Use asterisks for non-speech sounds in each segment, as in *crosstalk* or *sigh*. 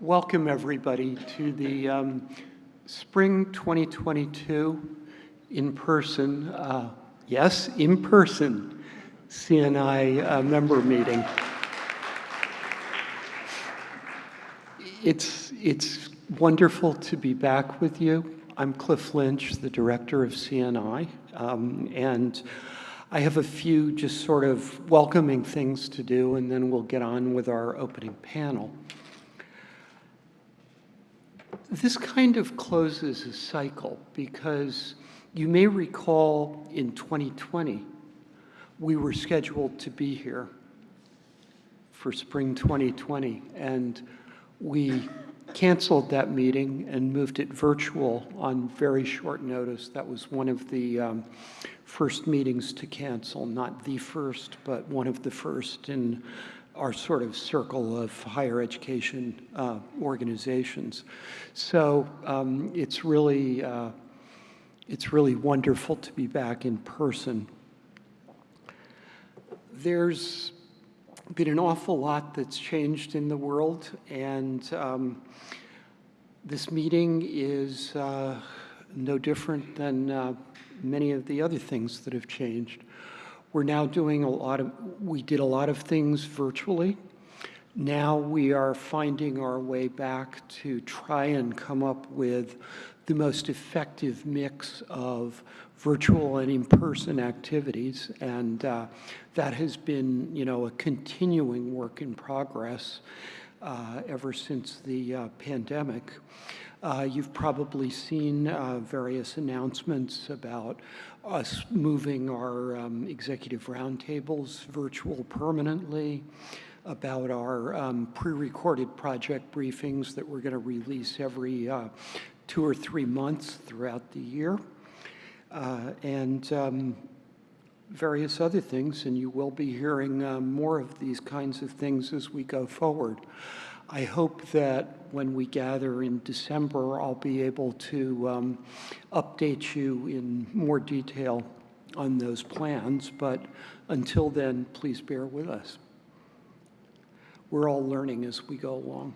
Welcome, everybody, to the um, Spring 2022 in-person, uh, yes, in-person CNI uh, member meeting. It's, it's wonderful to be back with you. I'm Cliff Lynch, the director of CNI, um, and I have a few just sort of welcoming things to do, and then we'll get on with our opening panel. This kind of closes a cycle because you may recall in 2020, we were scheduled to be here for spring 2020, and we canceled that meeting and moved it virtual on very short notice. That was one of the um, first meetings to cancel, not the first, but one of the first in our sort of circle of higher education uh, organizations. So um, it's really uh, it's really wonderful to be back in person. There's been an awful lot that's changed in the world, and um, this meeting is uh, no different than uh, many of the other things that have changed. We're now doing a lot of, we did a lot of things virtually. Now we are finding our way back to try and come up with the most effective mix of virtual and in-person activities. And uh, that has been, you know, a continuing work in progress uh, ever since the uh, pandemic. Uh, you've probably seen uh, various announcements about us moving our um, executive roundtables virtual permanently, about our um, pre-recorded project briefings that we're going to release every uh, two or three months throughout the year, uh, and um, various other things, and you will be hearing uh, more of these kinds of things as we go forward. I hope that when we gather in December, I'll be able to um, update you in more detail on those plans, but until then, please bear with us. We're all learning as we go along.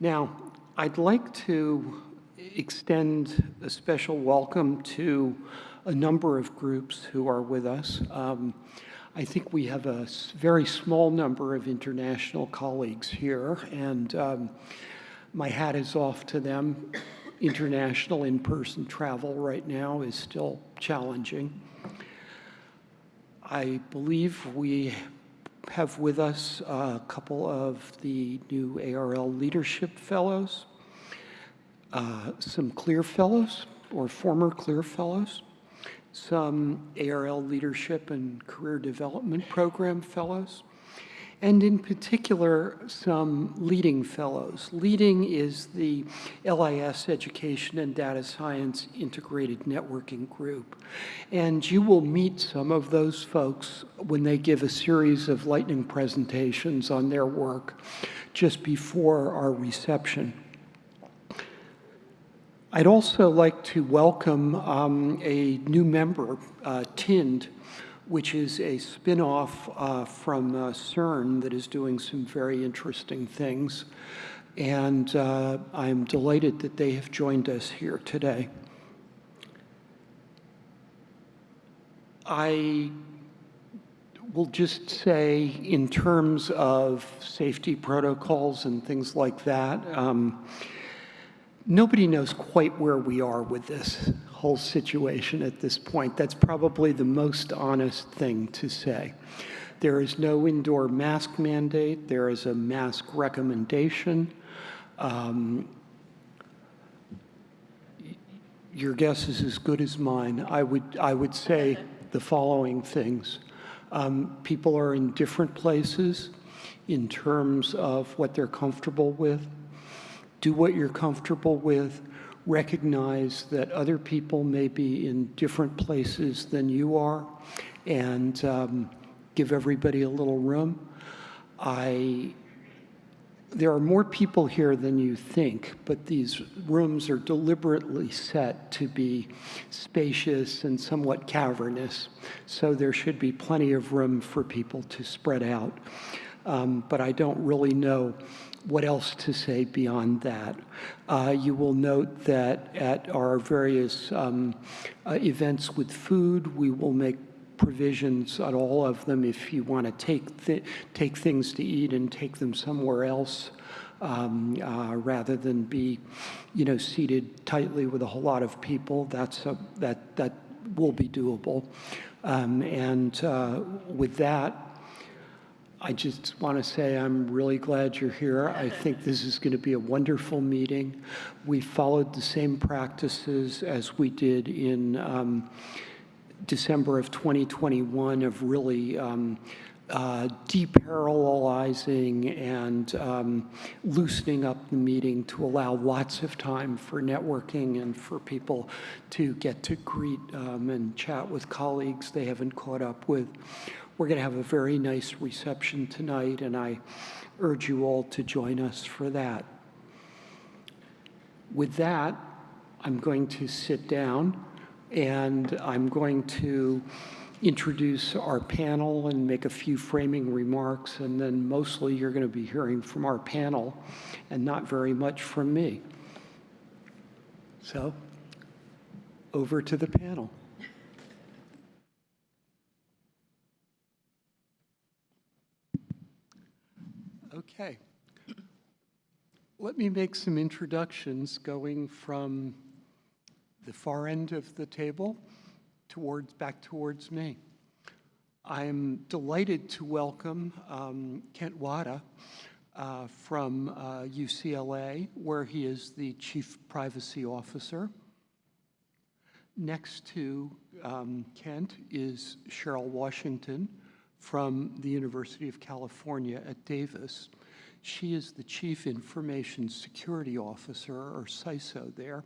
Now, I'd like to extend a special welcome to a number of groups who are with us. Um, I think we have a very small number of international colleagues here, and um, my hat is off to them. International in-person travel right now is still challenging. I believe we have with us a couple of the new ARL Leadership Fellows, uh, some CLIR Fellows, or former CLIR Fellows, some ARL Leadership and Career Development Program Fellows, and in particular, some leading fellows. Leading is the LIS Education and Data Science Integrated Networking Group. And you will meet some of those folks when they give a series of lightning presentations on their work just before our reception. I'd also like to welcome um, a new member, uh, TIND, which is a spin-off uh, from uh, CERN that is doing some very interesting things. And uh, I'm delighted that they have joined us here today. I will just say in terms of safety protocols and things like that, um, Nobody knows quite where we are with this whole situation at this point. That's probably the most honest thing to say. There is no indoor mask mandate. There is a mask recommendation. Um, your guess is as good as mine. I would, I would say the following things. Um, people are in different places in terms of what they're comfortable with do what you're comfortable with, recognize that other people may be in different places than you are, and um, give everybody a little room. I, there are more people here than you think, but these rooms are deliberately set to be spacious and somewhat cavernous, so there should be plenty of room for people to spread out. Um, but I don't really know what else to say beyond that. Uh, you will note that at our various um, uh, events with food, we will make provisions on all of them if you want to take, th take things to eat and take them somewhere else um, uh, rather than be, you know, seated tightly with a whole lot of people. That's a, that, that will be doable. Um, and uh, with that, I just want to say I'm really glad you're here. I think this is going to be a wonderful meeting. We followed the same practices as we did in um, December of 2021 of really um, uh, deparallelizing and um, loosening up the meeting to allow lots of time for networking and for people to get to greet um, and chat with colleagues they haven't caught up with. We're going to have a very nice reception tonight, and I urge you all to join us for that. With that, I'm going to sit down and I'm going to introduce our panel and make a few framing remarks, and then mostly you're going to be hearing from our panel and not very much from me. So, over to the panel. Okay. Let me make some introductions going from the far end of the table towards, back towards me. I'm delighted to welcome um, Kent Wada uh, from uh, UCLA, where he is the Chief Privacy Officer. Next to um, Kent is Cheryl Washington from the University of California at Davis. She is the Chief Information Security Officer, or CISO there.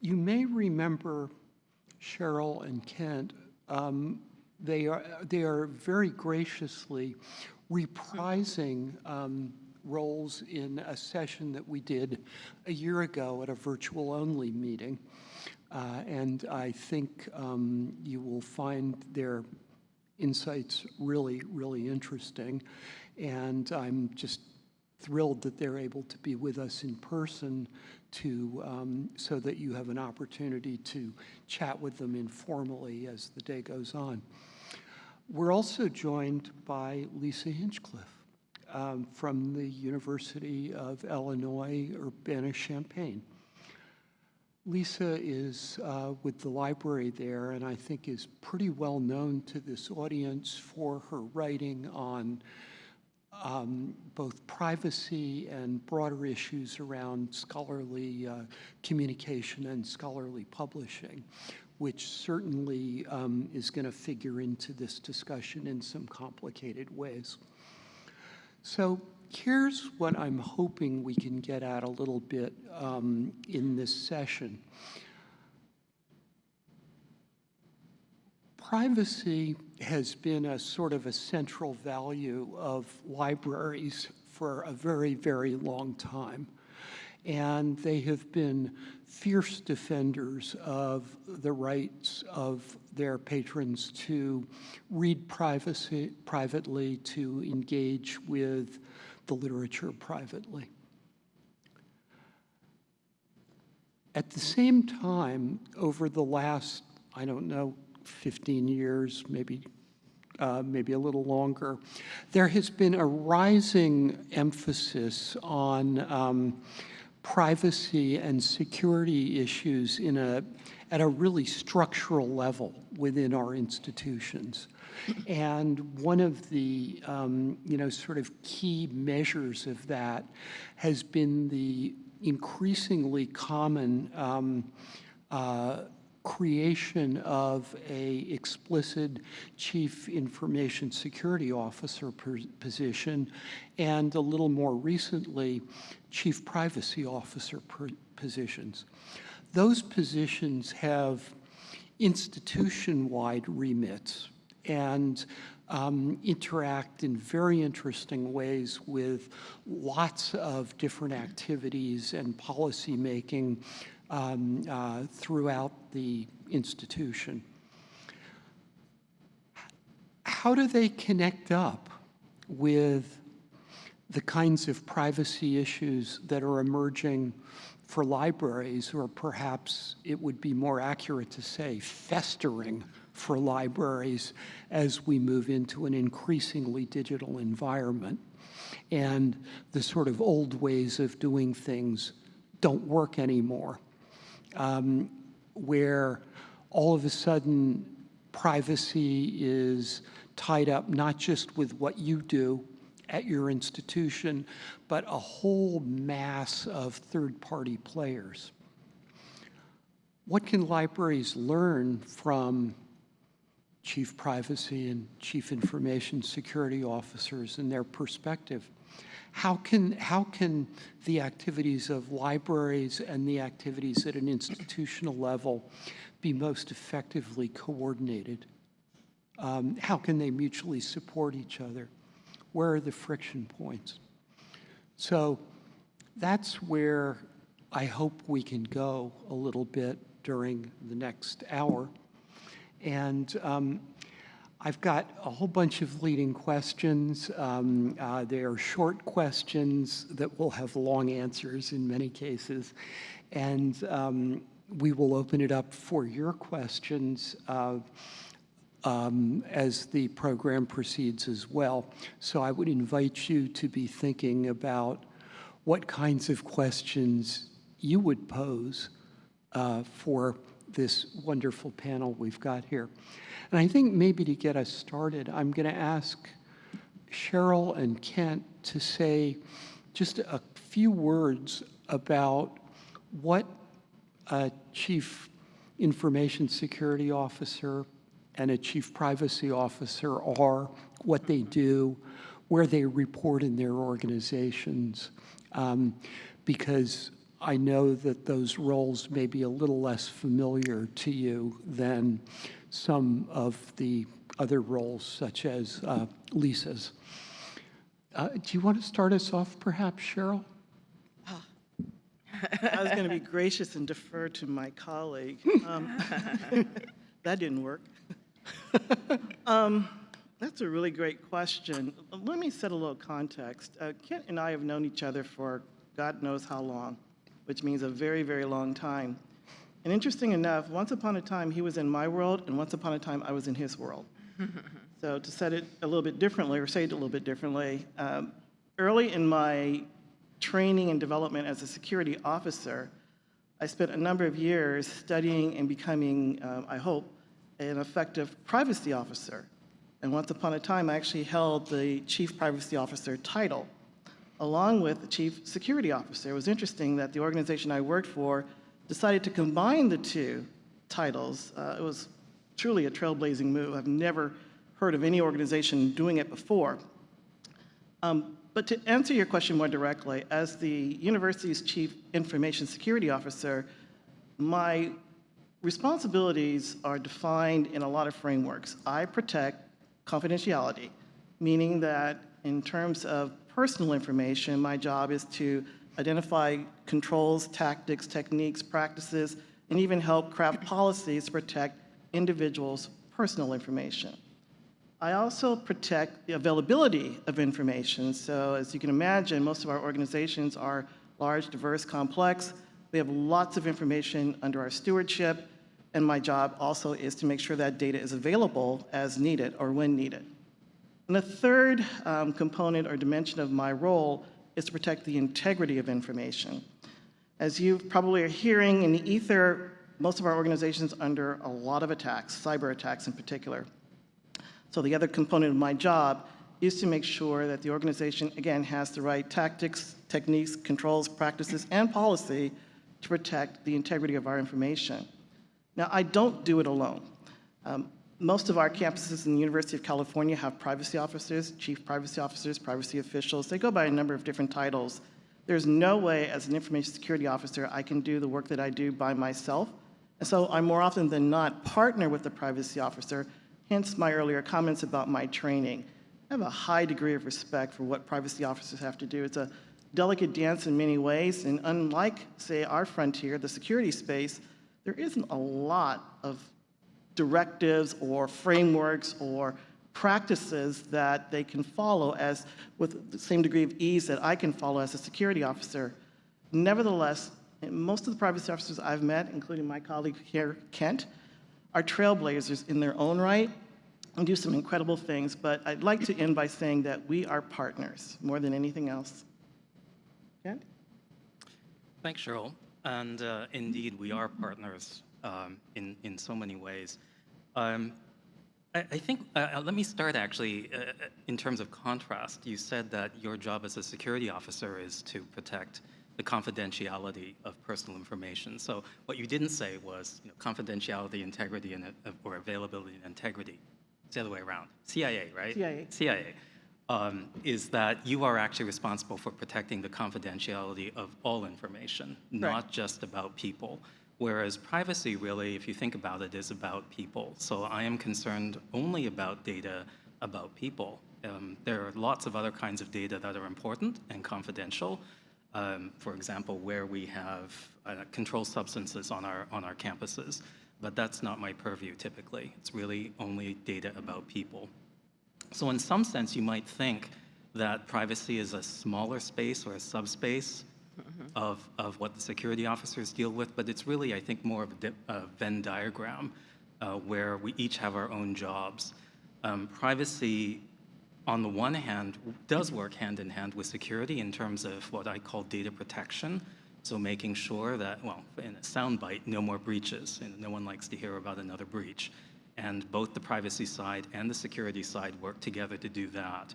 You may remember Cheryl and Kent, um, they, are, they are very graciously reprising um, roles in a session that we did a year ago at a virtual-only meeting. Uh, and I think um, you will find their insights really, really interesting. And I'm just thrilled that they're able to be with us in person to, um, so that you have an opportunity to chat with them informally as the day goes on. We're also joined by Lisa Hinchliffe um, from the University of Illinois Urbana-Champaign. Lisa is uh, with the library there and I think is pretty well known to this audience for her writing on um, both privacy and broader issues around scholarly uh, communication and scholarly publishing, which certainly um, is going to figure into this discussion in some complicated ways. So here's what I'm hoping we can get at a little bit um, in this session. Privacy has been a sort of a central value of libraries for a very, very long time. And they have been fierce defenders of the rights of their patrons to read privacy, privately, to engage with the literature privately. At the same time, over the last, I don't know, 15 years, maybe uh, maybe a little longer, there has been a rising emphasis on um, privacy and security issues in a, at a really structural level within our institutions. And one of the, um, you know, sort of key measures of that has been the increasingly common um, uh, creation of a explicit chief information security officer position and a little more recently chief privacy officer positions. Those positions have institution-wide remits and um, interact in very interesting ways with lots of different activities and policy making um, uh, throughout the institution. How do they connect up with the kinds of privacy issues that are emerging for libraries, or perhaps it would be more accurate to say festering for libraries as we move into an increasingly digital environment. And the sort of old ways of doing things don't work anymore, um, where all of a sudden privacy is tied up not just with what you do at your institution, but a whole mass of third-party players. What can libraries learn from chief privacy and chief information security officers and their perspective? How can, how can the activities of libraries and the activities at an institutional level be most effectively coordinated? Um, how can they mutually support each other? Where are the friction points? So that's where I hope we can go a little bit during the next hour. And um, I've got a whole bunch of leading questions. Um, uh, they are short questions that will have long answers in many cases. And um, we will open it up for your questions. Uh, um, as the program proceeds as well. So I would invite you to be thinking about what kinds of questions you would pose uh, for this wonderful panel we've got here. And I think maybe to get us started, I'm going to ask Cheryl and Kent to say just a few words about what a chief information security officer and a chief privacy officer are, what they do, where they report in their organizations, um, because I know that those roles may be a little less familiar to you than some of the other roles, such as uh, Lisa's. Uh, do you want to start us off, perhaps, Cheryl? *laughs* I was going to be gracious and defer to my colleague. Um, *laughs* that didn't work. *laughs* um, that's a really great question. Let me set a little context. Uh, Kent and I have known each other for God knows how long, which means a very, very long time. And interesting enough, once upon a time he was in my world, and once upon a time I was in his world. *laughs* so to set it a little bit differently, or say it a little bit differently, um, early in my training and development as a security officer, I spent a number of years studying and becoming, um, I hope, an effective privacy officer. And once upon a time, I actually held the chief privacy officer title, along with the chief security officer. It was interesting that the organization I worked for decided to combine the two titles. Uh, it was truly a trailblazing move. I've never heard of any organization doing it before. Um, but to answer your question more directly, as the university's chief information security officer, my responsibilities are defined in a lot of frameworks. I protect confidentiality, meaning that in terms of personal information, my job is to identify controls, tactics, techniques, practices, and even help craft policies to protect individuals' personal information. I also protect the availability of information. So as you can imagine, most of our organizations are large, diverse, complex. We have lots of information under our stewardship, and my job also is to make sure that data is available as needed or when needed. And the third um, component or dimension of my role is to protect the integrity of information. As you probably are hearing in the ether, most of our organizations under a lot of attacks, cyber attacks in particular. So the other component of my job is to make sure that the organization, again, has the right tactics, techniques, controls, practices, and policy to protect the integrity of our information. Now, I don't do it alone. Um, most of our campuses in the University of California have privacy officers, chief privacy officers, privacy officials. They go by a number of different titles. There's no way as an information security officer I can do the work that I do by myself. And so I more often than not partner with the privacy officer, hence my earlier comments about my training. I have a high degree of respect for what privacy officers have to do. It's a delicate dance in many ways, and unlike, say, our frontier, the security space, there isn't a lot of directives or frameworks or practices that they can follow as with the same degree of ease that I can follow as a security officer. Nevertheless, most of the privacy officers I've met, including my colleague here, Kent, are trailblazers in their own right and do some incredible things. But I'd like to end by saying that we are partners more than anything else. Kent? Thanks, Cheryl. And uh, indeed, we are partners um, in, in so many ways. Um, I, I think, uh, uh, let me start actually uh, uh, in terms of contrast. You said that your job as a security officer is to protect the confidentiality of personal information. So what you didn't say was you know, confidentiality, integrity, and, uh, or availability and integrity. It's the other way around. CIA, right? CIA. CIA um, is that you are actually responsible for protecting the confidentiality of all information, not just about people. Whereas privacy, really, if you think about it, is about people. So I am concerned only about data about people. Um, there are lots of other kinds of data that are important and confidential. Um, for example, where we have uh, controlled substances on our, on our campuses. But that's not my purview typically. It's really only data about people. So in some sense, you might think that privacy is a smaller space or a subspace of, of what the security officers deal with, but it's really, I think, more of a, a Venn diagram uh, where we each have our own jobs. Um, privacy, on the one hand, does work hand in hand with security in terms of what I call data protection. So making sure that, well, in a soundbite, no more breaches, and no one likes to hear about another breach. And both the privacy side and the security side work together to do that.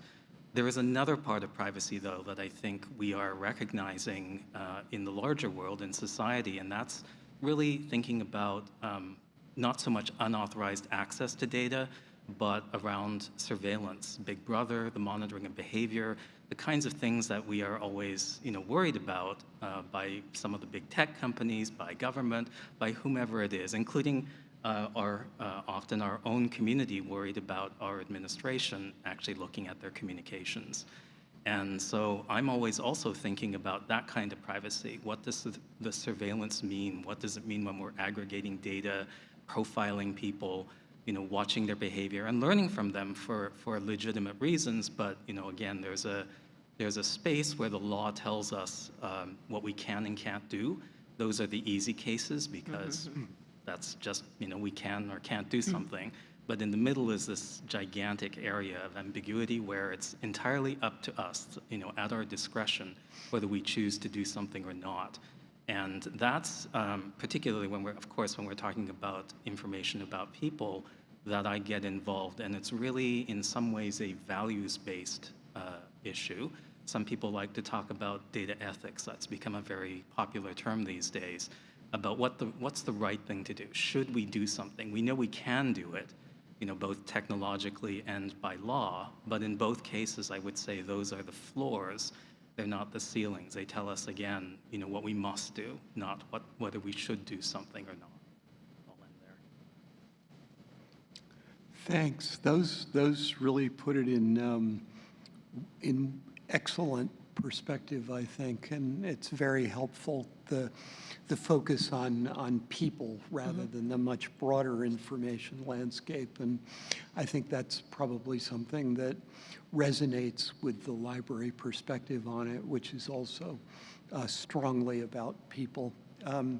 There is another part of privacy, though, that I think we are recognizing uh, in the larger world, in society, and that's really thinking about um, not so much unauthorized access to data, but around surveillance, Big Brother, the monitoring of behavior, the kinds of things that we are always you know, worried about uh, by some of the big tech companies, by government, by whomever it is, including uh, our, uh, often our own community worried about our administration actually looking at their communications. And so I'm always also thinking about that kind of privacy. What does the, surveillance mean? What does it mean when we're aggregating data, profiling people, you know, watching their behavior and learning from them for, for legitimate reasons. But, you know, again, there's a, there's a space where the law tells us um, what we can and can't do. Those are the easy cases because that's just, you know, we can or can't do something. But in the middle is this gigantic area of ambiguity where it's entirely up to us, you know, at our discretion, whether we choose to do something or not. And that's um, particularly when we're, of course, when we're talking about information about people, that I get involved. And it's really, in some ways, a values-based uh, issue. Some people like to talk about data ethics. That's become a very popular term these days about what the, what's the right thing to do. Should we do something? We know we can do it, you know, both technologically and by law. But in both cases, I would say those are the floors they're not the ceilings. They tell us again, you know, what we must do, not what, whether we should do something or not. Thanks. Those, those really put it in, um, in excellent perspective, I think, and it's very helpful, the, the focus on, on people rather than the much broader information landscape. And I think that's probably something that resonates with the library perspective on it, which is also uh, strongly about people. Um,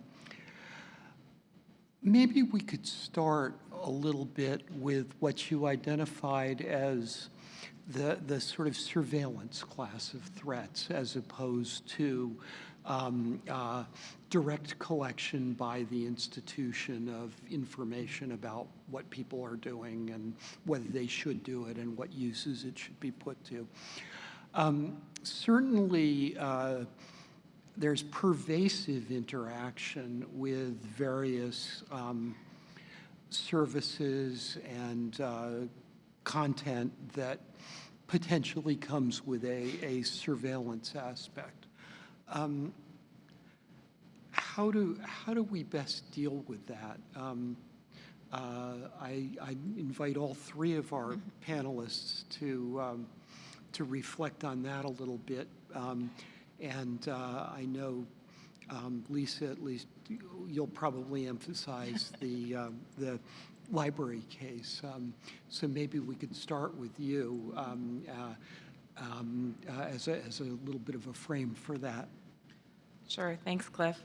Maybe we could start a little bit with what you identified as the, the sort of surveillance class of threats as opposed to um, uh, direct collection by the institution of information about what people are doing and whether they should do it and what uses it should be put to. Um, certainly, uh, there's pervasive interaction with various um, services and uh, content that potentially comes with a, a surveillance aspect. Um, how do how do we best deal with that? Um, uh, I, I invite all three of our panelists to um, to reflect on that a little bit. Um, and uh, I know, um, Lisa, at least you'll probably emphasize *laughs* the, um, the library case. Um, So maybe we could start with you um, uh, as a, as a little bit of a frame for that. Sure, thanks, Cliff.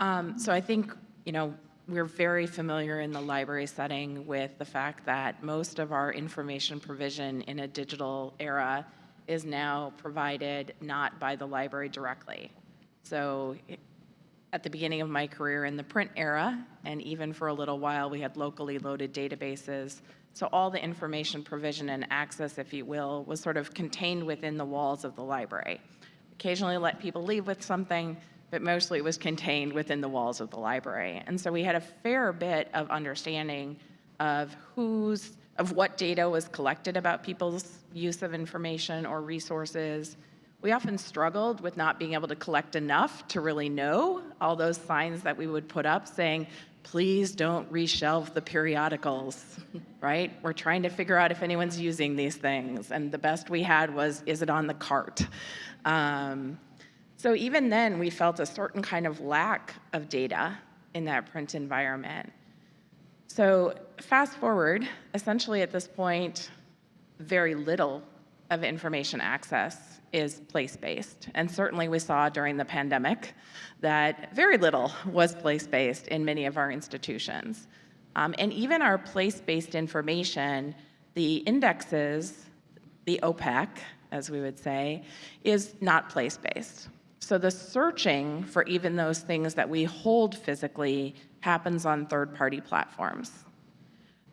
Um, So I think, you know, we're very familiar in the library setting with the fact that most of our information provision in a digital era is now provided not by the library directly. So at the beginning of my career in the print era, and even for a little while, we had locally loaded databases. So all the information provision and access, if you will, was sort of contained within the walls of the library. Occasionally let people leave with something, but mostly it was contained within the walls of the library. And so we had a fair bit of understanding of whose, of what data was collected about people's use of information or resources, we often struggled with not being able to collect enough to really know all those signs that we would put up saying, please don't reshelve the periodicals, *laughs* right? We're trying to figure out if anyone's using these things. And the best we had was, is it on the cart? Um, so even then, we felt a certain kind of lack of data in that print environment. So fast forward, essentially at this point, very little of information access is place-based. And certainly we saw during the pandemic that very little was place-based in many of our institutions. Um, and even our place-based information, the indexes, the OPAC, as we would say, is not place-based. So the searching for even those things that we hold physically happens on third-party platforms.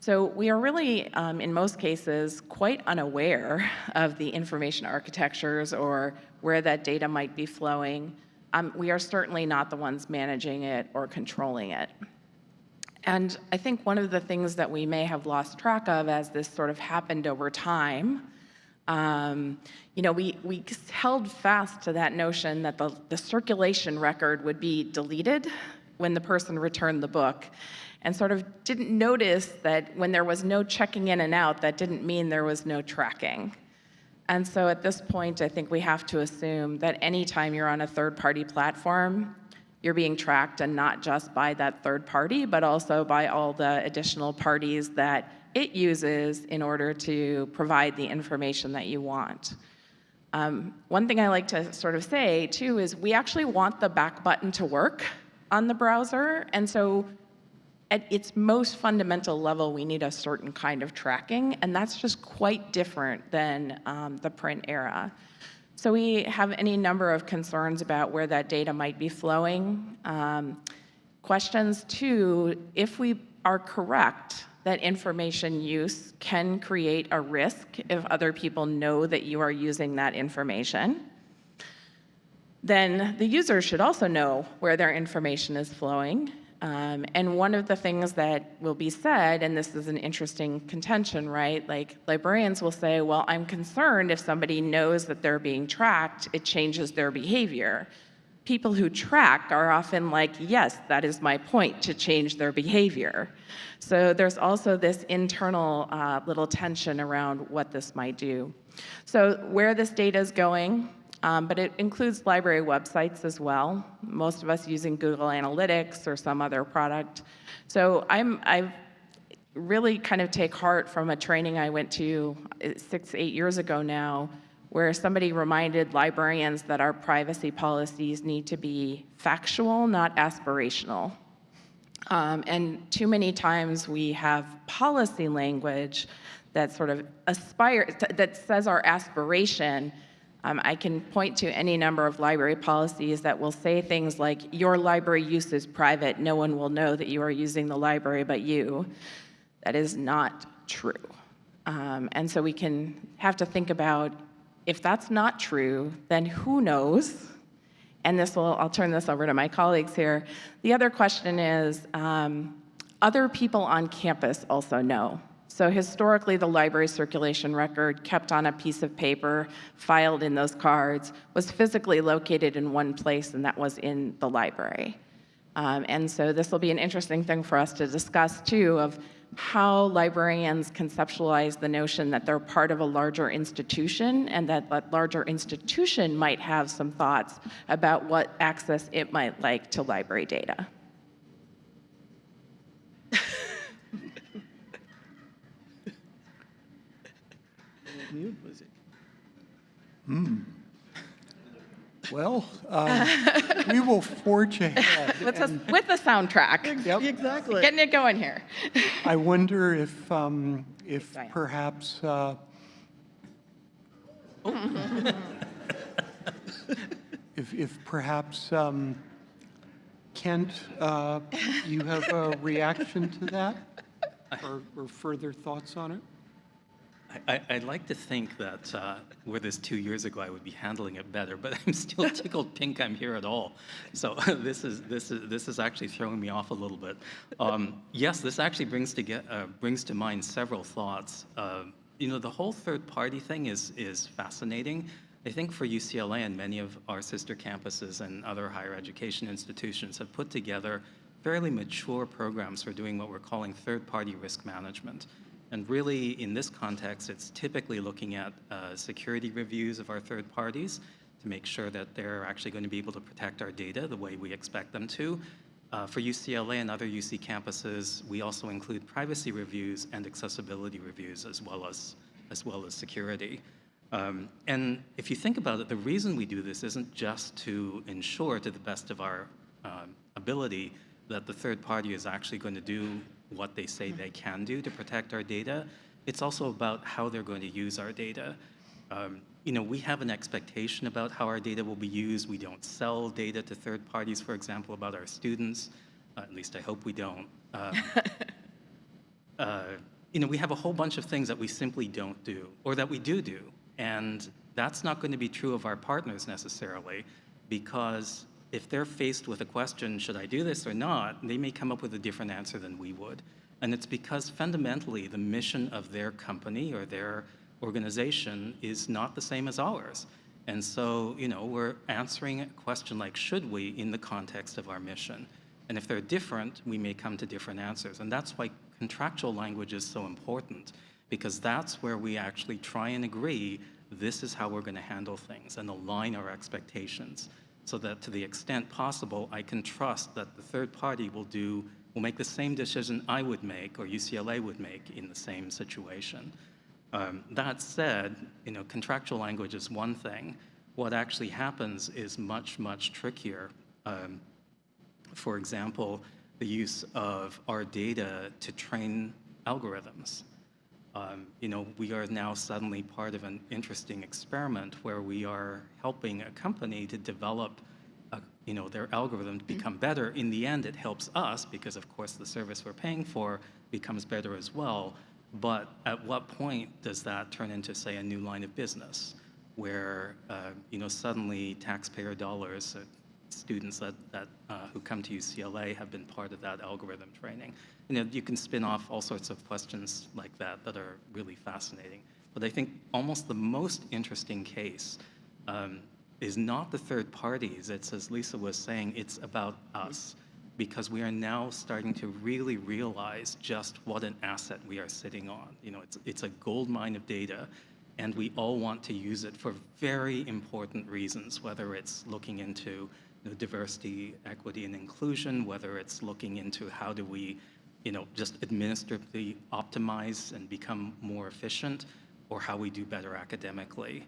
So we are really, um, in most cases, quite unaware *laughs* of the information architectures or where that data might be flowing. Um, we are certainly not the ones managing it or controlling it. And I think one of the things that we may have lost track of as this sort of happened over time, um, you know, we, we held fast to that notion that the, the circulation record would be deleted when the person returned the book and sort of didn't notice that when there was no checking in and out, that didn't mean there was no tracking. And so at this point, I think we have to assume that anytime you're on a third-party platform, you're being tracked and not just by that third party, but also by all the additional parties that it uses in order to provide the information that you want. Um, one thing I like to sort of say too is we actually want the back button to work on the browser. And so at its most fundamental level, we need a certain kind of tracking, and that's just quite different than um, the print era. So we have any number of concerns about where that data might be flowing. Um, questions too, if we are correct that information use can create a risk if other people know that you are using that information, then the user should also know where their information is flowing. Um, and one of the things that will be said, and this is an interesting contention, right? Like librarians will say, well, I'm concerned if somebody knows that they're being tracked, it changes their behavior. People who track are often like, yes, that is my point, to change their behavior. So there's also this internal uh, little tension around what this might do. So where this data is going, um, but it includes library websites as well. Most of us using Google Analytics or some other product. So I'm, I really kind of take heart from a training I went to uh, six, eight years ago now, where somebody reminded librarians that our privacy policies need to be factual, not aspirational. Um, and too many times we have policy language that sort of aspires, that says our aspiration um, I can point to any number of library policies that will say things like, your library use is private, no one will know that you are using the library but you. That is not true. Um, and so we can have to think about, if that's not true, then who knows? And this will, I'll turn this over to my colleagues here. The other question is, um, other people on campus also know. So historically, the library circulation record kept on a piece of paper, filed in those cards, was physically located in one place, and that was in the library. Um, and so this will be an interesting thing for us to discuss, too, of how librarians conceptualize the notion that they're part of a larger institution and that that larger institution might have some thoughts about what access it might like to library data. Mute music. Well, um, *laughs* we will forge ahead. With the, and with the soundtrack. Yep. Exactly. Getting it going here. I wonder if, um, if perhaps, uh, *laughs* if, if perhaps, um, Kent, uh, you have a reaction to that? *laughs* Or, or further thoughts on it? I, I'd like to think that uh, were this two years ago, I would be handling it better, but *laughs* I'm still *laughs* tickled pink I'm here at all. So *laughs* this is, this is, this is actually throwing me off a little bit. Um, yes, this actually brings to, get, uh, brings to mind several thoughts. Uh, you know, the whole third-party thing is, is fascinating. I think for UCLA and many of our sister campuses and other higher education institutions have put together fairly mature programs for doing what we're calling third-party risk management. And really, in this context, it's typically looking at uh, security reviews of our third parties to make sure that they're actually going to be able to protect our data the way we expect them to. Uh, for UCLA and other UC campuses, we also include privacy reviews and accessibility reviews as well as, as, well as security. Um, and if you think about it, the reason we do this isn't just to ensure to the best of our um, ability that the third party is actually going to do what they say they can do to protect our data. It's also about how they're going to use our data. Um, you know, we have an expectation about how our data will be used. We don't sell data to third parties, for example, about our students. Uh, at least I hope we don't. Um, *laughs* uh, you know, we have a whole bunch of things that we simply don't do, or that we do do. And that's not going to be true of our partners necessarily, because if they're faced with a question, should I do this or not, they may come up with a different answer than we would. And it's because fundamentally the mission of their company or their organization is not the same as ours. And so, you know, we're answering a question like, should we, in the context of our mission? And if they're different, we may come to different answers. And that's why contractual language is so important, because that's where we actually try and agree this is how we're going to handle things and align our expectations so that to the extent possible, I can trust that the third party will do, will make the same decision I would make or UCLA would make in the same situation. Um, that said, you know, contractual language is one thing. What actually happens is much, much trickier. Um, for example, the use of our data to train algorithms. Um, you know, we are now suddenly part of an interesting experiment where we are helping a company to develop, a, you know, their algorithm to become better. In the end, it helps us because, of course, the service we're paying for becomes better as well. But at what point does that turn into, say, a new line of business, where, uh, you know, suddenly taxpayer dollars, uh, students that, that uh, who come to UCLA have been part of that algorithm training. You know, you can spin off all sorts of questions like that that are really fascinating. But I think almost the most interesting case um, is not the third parties. It's, as Lisa was saying, it's about us because we are now starting to really realize just what an asset we are sitting on. You know, it's, it's a gold mine of data and we all want to use it for very important reasons, whether it's looking into know, diversity, equity, and inclusion, whether it's looking into how do we, you know, just administratively optimize and become more efficient, or how we do better academically.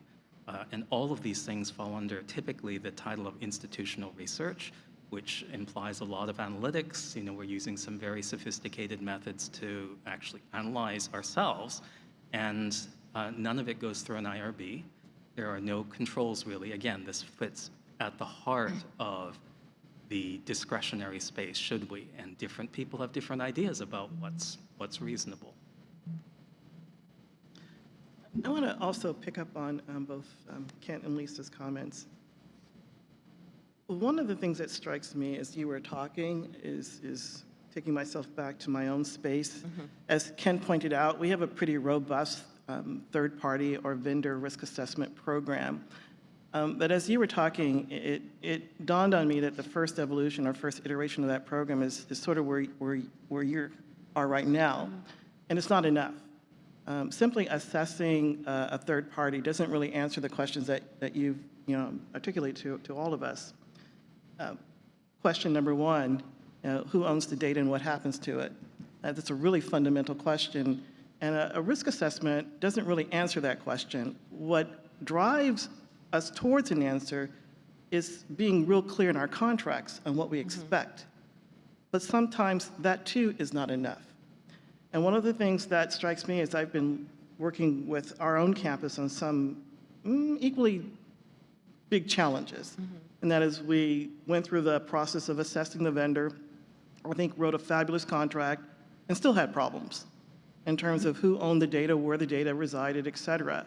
Uh, and all of these things fall under typically the title of institutional research, which implies a lot of analytics. You know, we're using some very sophisticated methods to actually analyze ourselves, and uh, none of it goes through an IRB. There are no controls really. Again, this fits at the heart of the discretionary space, should we? And different people have different ideas about what's, what's reasonable. I want to also pick up on um, both um, Kent and Lisa's comments. One of the things that strikes me as you were talking is, is taking myself back to my own space. As Kent pointed out, we have a pretty robust um, third-party or vendor risk assessment program. Um, But as you were talking, it, it dawned on me that the first evolution or first iteration of that program is, is sort of where, where, where you are right now, and it's not enough. Um, Simply assessing uh, a third party doesn't really answer the questions that, that you've, you know, articulated to, to all of us. Uh, Question number one, uh, who owns the data and what happens to it? Uh, That's a really fundamental question. And a, a risk assessment doesn't really answer that question. What drives us towards an answer is being real clear in our contracts on what we mm-hmm. expect. But sometimes that too is not enough. And one of the things that strikes me is I've been working with our own campus on some mm, equally big challenges. Mm-hmm. And that is we went through the process of assessing the vendor, I think wrote a fabulous contract, and still had problems in terms mm-hmm. of who owned the data, where the data resided, et cetera.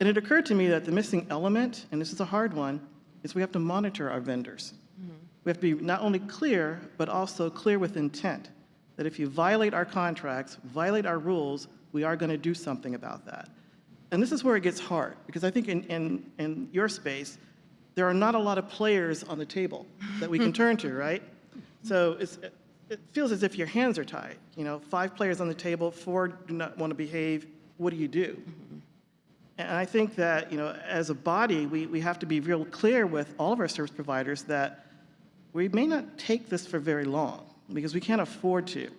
And it occurred to me that the missing element, and this is a hard one, is we have to monitor our vendors. Mm-hmm. We have to be not only clear, but also clear with intent, that if you violate our contracts, violate our rules, we are going to do something about that. And this is where it gets hard, because I think in, in, in your space, there are not a lot of players on the table that we can turn to, *laughs* right? So it's, it feels as if your hands are tied. You know, five players on the table, four do not want to behave. What do you do? Mm-hmm. And I think that, you know, as a body, we, we have to be real clear with all of our service providers that we may not take this for very long because we can't afford to.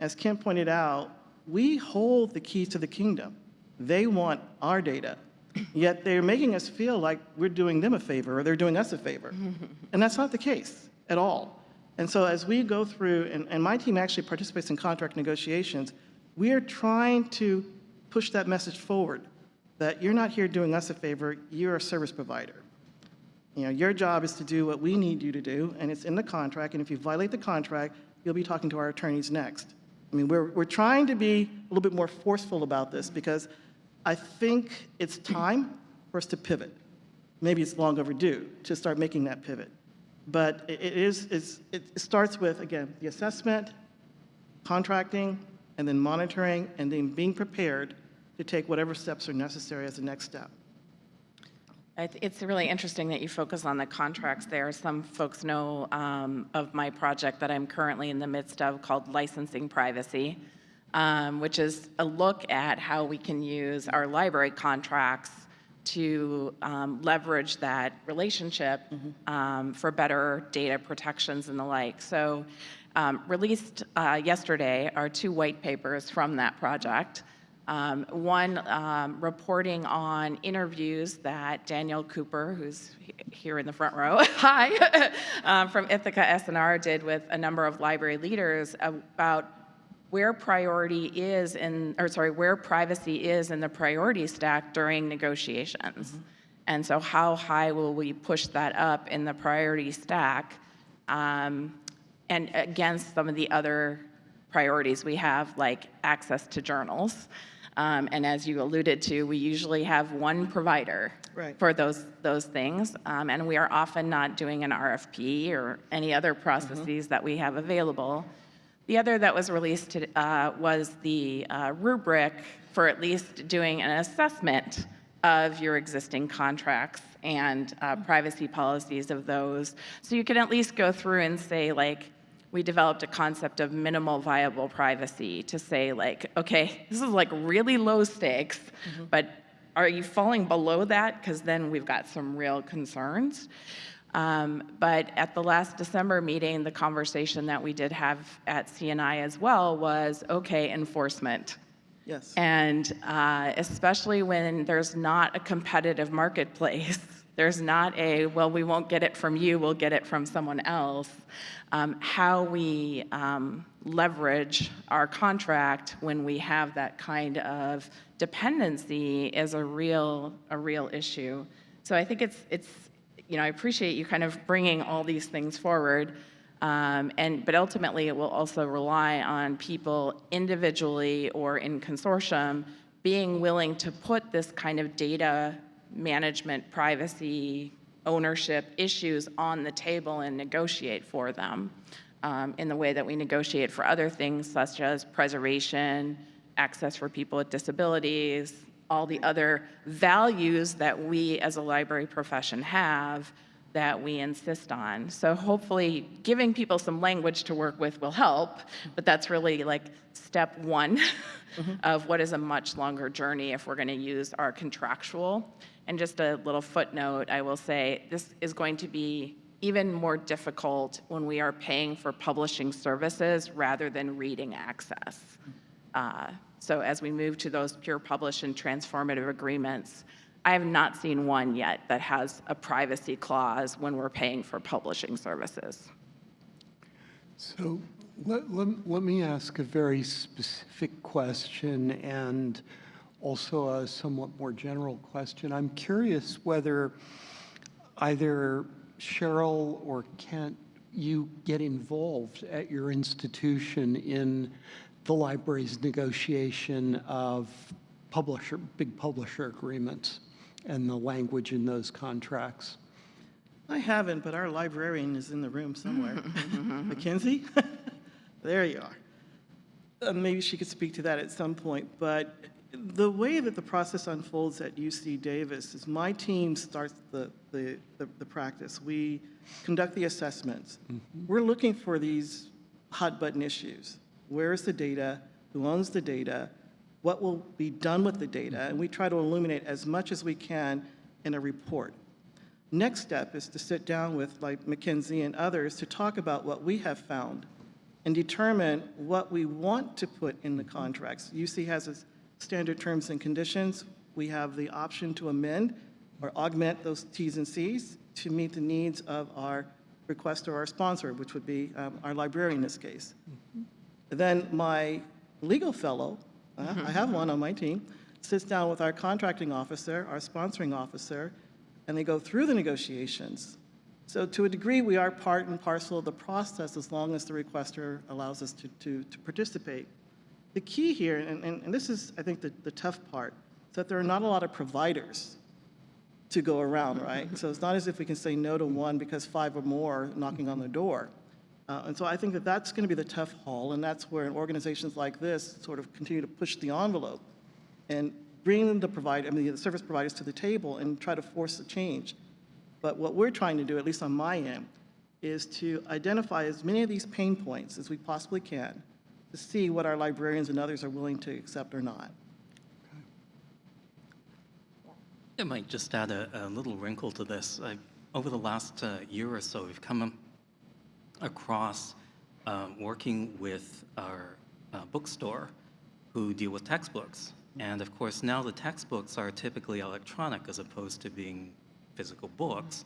As Kim pointed out, we hold the keys to the kingdom. They want our data, yet they're making us feel like we're doing them a favor or they're doing us a favor. *laughs* And that's not the case at all. And so as we go through, and, and my team actually participates in contract negotiations, we are trying to push that message forward that you're not here doing us a favor, you're a service provider. You know, your job is to do what we need you to do, and it's in the contract, and if you violate the contract, you'll be talking to our attorneys next. I mean, we're, we're trying to be a little bit more forceful about this because I think it's time for us to pivot. Maybe it's long overdue to start making that pivot. But it it is, it starts with, again, the assessment, contracting, and then monitoring, and then being prepared to take whatever steps are necessary as the next step. It's really interesting that you focus on the contracts there. Some folks know um, of my project that I'm currently in the midst of called Licensing Privacy, um, which is a look at how we can use our library contracts to um, leverage that relationship um, for better data protections and the like. So um, released uh, yesterday are two white papers from that project. Um, one um, reporting on interviews that Daniel Cooper, who's he- here in the front row, *laughs* hi, *laughs* um, from Ithaka S+R did with a number of library leaders about where priority is in, or sorry, where privacy is in the priority stack during negotiations. And so how high will we push that up in the priority stack um, and against some of the other priorities we have, like access to journals. Um, and as you alluded to, we usually have one provider Right. for those, those things. Um, and we are often not doing an RFP or any other processes that we have available. The other that was released to- uh, was the uh, rubric for at least doing an assessment of your existing contracts and uh, privacy policies of those. So you can at least go through and say, like, we developed a concept of minimal viable privacy to say, like, okay, this is like really low stakes, but are you falling below that? Because then we've got some real concerns. Um, But at the last December meeting, the conversation that we did have at CNI as well was, okay, enforcement. Yes. And uh, especially when there's not a competitive marketplace, there's not a, well, we won't get it from you, we'll get it from someone else. Um, How we um, leverage our contract when we have that kind of dependency is a real, a real issue. So I think it's, it's, you know, I appreciate you kind of bringing all these things forward. Um, and, but ultimately, it will also rely on people individually or in consortium being willing to put this kind of data management, privacy, ownership issues on the table and negotiate for them um, in the way that we negotiate for other things such as preservation, access for people with disabilities, all the other values that we as a library profession have that we insist on. So hopefully, giving people some language to work with will help, but that's really like step one *laughs* of what is a much longer journey if we're going to use our contractual. And just a little footnote, I will say, this is going to be even more difficult when we are paying for publishing services rather than reading access. Uh, So as we move to those pure publish and transformative agreements, I have not seen one yet that has a privacy clause when we're paying for publishing services. So let, let, let me ask a very specific question and also a somewhat more general question. I'm curious whether either Cheryl or Kent, you get involved at your institution in the library's negotiation of publisher, big publisher agreements and the language in those contracts. I haven't, but our librarian is in the room somewhere. *laughs* Mackenzie? *laughs* There you are. Uh, Maybe she could speak to that at some point, but the way that the process unfolds at UC Davis is my team starts the, the, the the practice. We conduct the assessments. Mm-hmm. We're looking for these hot-button issues. Where is the data? Who owns the data? What will be done with the data? And we try to illuminate as much as we can in a report. Next step is to sit down with like Mackenzie and others to talk about what we have found and determine what we want to put in the mm-hmm. contracts. UC has its standard terms and conditions. We have the option to amend or augment those Ts and Cs to meet the needs of our requester or our sponsor, which would be um, our librarian in this case. Then my legal fellow, uh, I have one on my team, sits down with our contracting officer, our sponsoring officer, and they go through the negotiations. So to a degree, we are part and parcel of the process as long as the requester allows us to, to, to participate. The key here, and, and, and this is, I think, the, the tough part, is that there are not a lot of providers to go around, right? So it's not as if we can say no to one because five or more are knocking on the door. Uh, and so I think that that's going to be the tough haul, and that's where organizations like this sort of continue to push the envelope and bring the provider, I mean, the service providers to the table and try to force a change. But what we're trying to do, at least on my end, is to identify as many of these pain points as we possibly can to see what our librarians and others are willing to accept or not. I might just add a, a little wrinkle to this. I, over the last uh, year or so, we've come across uh, working with our uh, bookstore who deal with textbooks. And of course, now the textbooks are typically electronic as opposed to being physical books.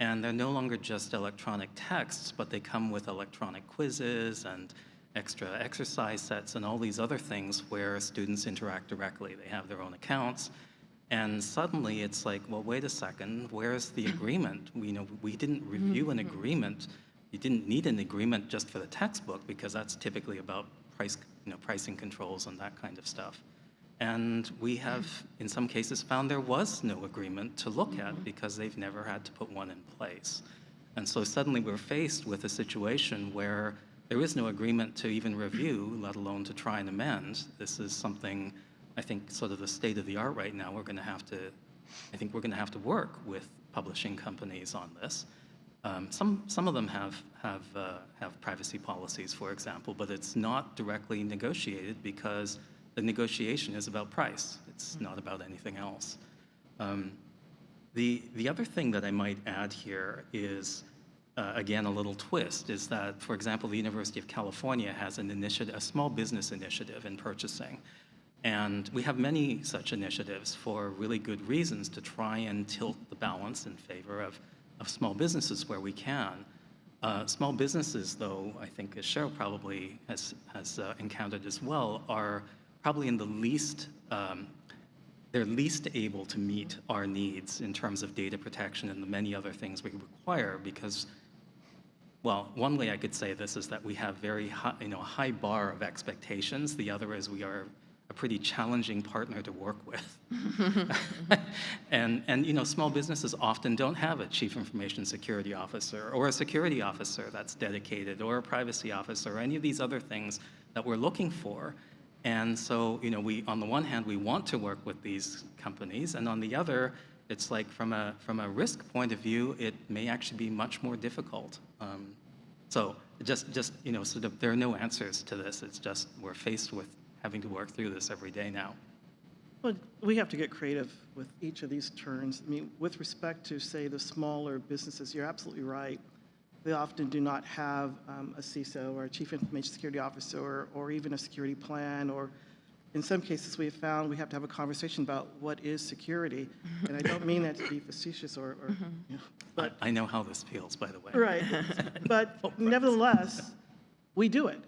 And they're no longer just electronic texts, but they come with electronic quizzes and extra exercise sets and all these other things where students interact directly. They have their own accounts. And suddenly it's like, well, wait a second, where's the mm-hmm. agreement? We, you know, we didn't mm-hmm. review an mm-hmm. agreement. You didn't need an agreement just for the textbook because that's typically about price, you know, pricing controls and that kind of stuff. And we have, in some cases, found there was no agreement to look at because they've never had to put one in place. And so suddenly we're faced with a situation where there is no agreement to even review, let alone to try and amend. This is something, I think, sort of the state of the art right now. We're going to have to, I think we're going to have to work with publishing companies on this. Um, some, some of them have, have, uh, have privacy policies, for example, but it's not directly negotiated because the negotiation is about price. It's not about anything else. Um, the, the other thing that I might add here is, uh, again, a little twist, is that, for example, the University of California has an initiative, a small business initiative in purchasing. And we have many such initiatives for really good reasons to try and tilt the balance in favor of, of small businesses where we can. Uh, small businesses, though, I think as Cheryl probably has, has uh, encountered as well, are probably in the least, um, they're least able to meet our needs in terms of data protection and the many other things we require because, well, one way I could say this is that we have very high, you know, a high bar of expectations. The other is we are a pretty challenging partner to work with. *laughs* and, and, you know, small businesses often don't have a chief information security officer or a security officer that's dedicated or a privacy officer or any of these other things that we're looking for. And so, you know, we, on the one hand, we want to work with these companies, and on the other, it's like from a, from a risk point of view, it may actually be much more difficult. Um, so just, just, you know, sort of, there are no answers to this. It's just we're faced with having to work through this every day now. Well, we have to get creative with each of these terms. I mean, with respect to, say, the smaller businesses, you're absolutely right. They often do not have um, a CISO or a Chief Information Security Officer or, or even a security plan or in some cases, we have found we have to have a conversation about what is security. And I don't mean that to be facetious or, or, mm-hmm. you know, but I know how this feels, by the way. Right. *laughs* But oh, nevertheless, we do it.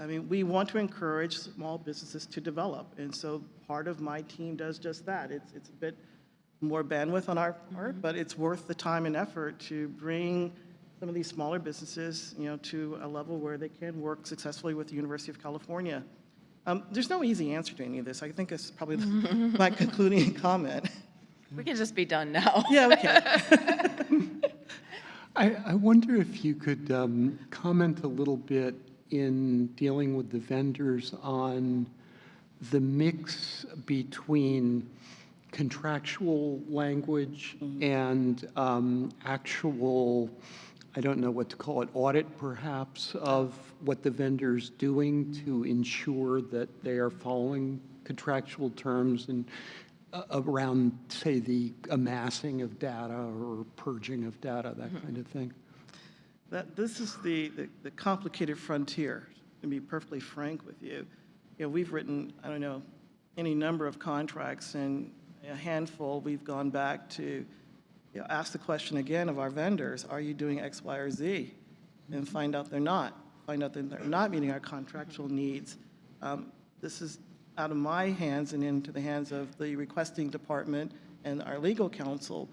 I mean, we want to encourage small businesses to develop. And so part of my team does just that. It's, it's a bit more bandwidth on our part, mm-hmm. but it's worth the time and effort to bring some of these smaller businesses, you know, to a level where they can work successfully with the University of California. Um, There's no easy answer to any of this. I think it's probably *laughs* my *laughs* concluding comment. We can just be done now. *laughs* Yeah, okay. I, I wonder if you could um, comment a little bit in dealing with the vendors on the mix between contractual language and um, actual, I don't know what to call it, audit perhaps, of what the vendor's doing to ensure that they are following contractual terms and uh, around, say, the amassing of data or purging of data, that kind of thing. That, this is the, the- the complicated frontier, to be perfectly frank with you. You know, we've written, I don't know, any number of contracts, and a handful, we've gone back to, you know, ask the question again of our vendors, are you doing X, Y, or Z? And find out they're not, find out that they're not meeting our contractual needs. Um, This is out of my hands and into the hands of the requesting department and our legal counsel.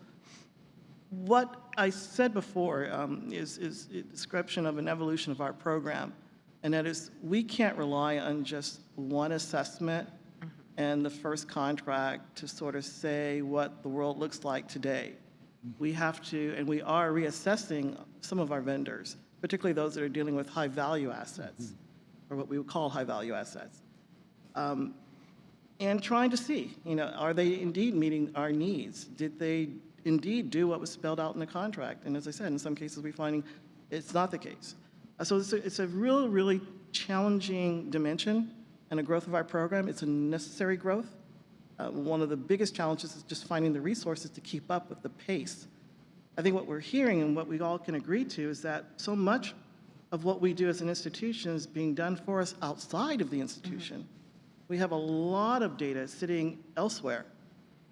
What I said before um, is, is a description of an evolution of our program, and that is, we can't rely on just one assessment and the first contract to sort of say what the world looks like today. We have to, and we are reassessing some of our vendors, particularly those that are dealing with high-value assets, or what we would call high-value assets um, and trying to see, you know, are they indeed meeting our needs? Did they indeed do what was spelled out in the contract? And as I said, in some cases, we're finding it's not the case. Uh, So it's a, it's a real, really challenging dimension and a growth of our program. It's a necessary growth. Uh, One of the biggest challenges is just finding the resources to keep up with the pace. I think what we're hearing and what we all can agree to is that so much of what we do as an institution is being done for us outside of the institution. We have a lot of data sitting elsewhere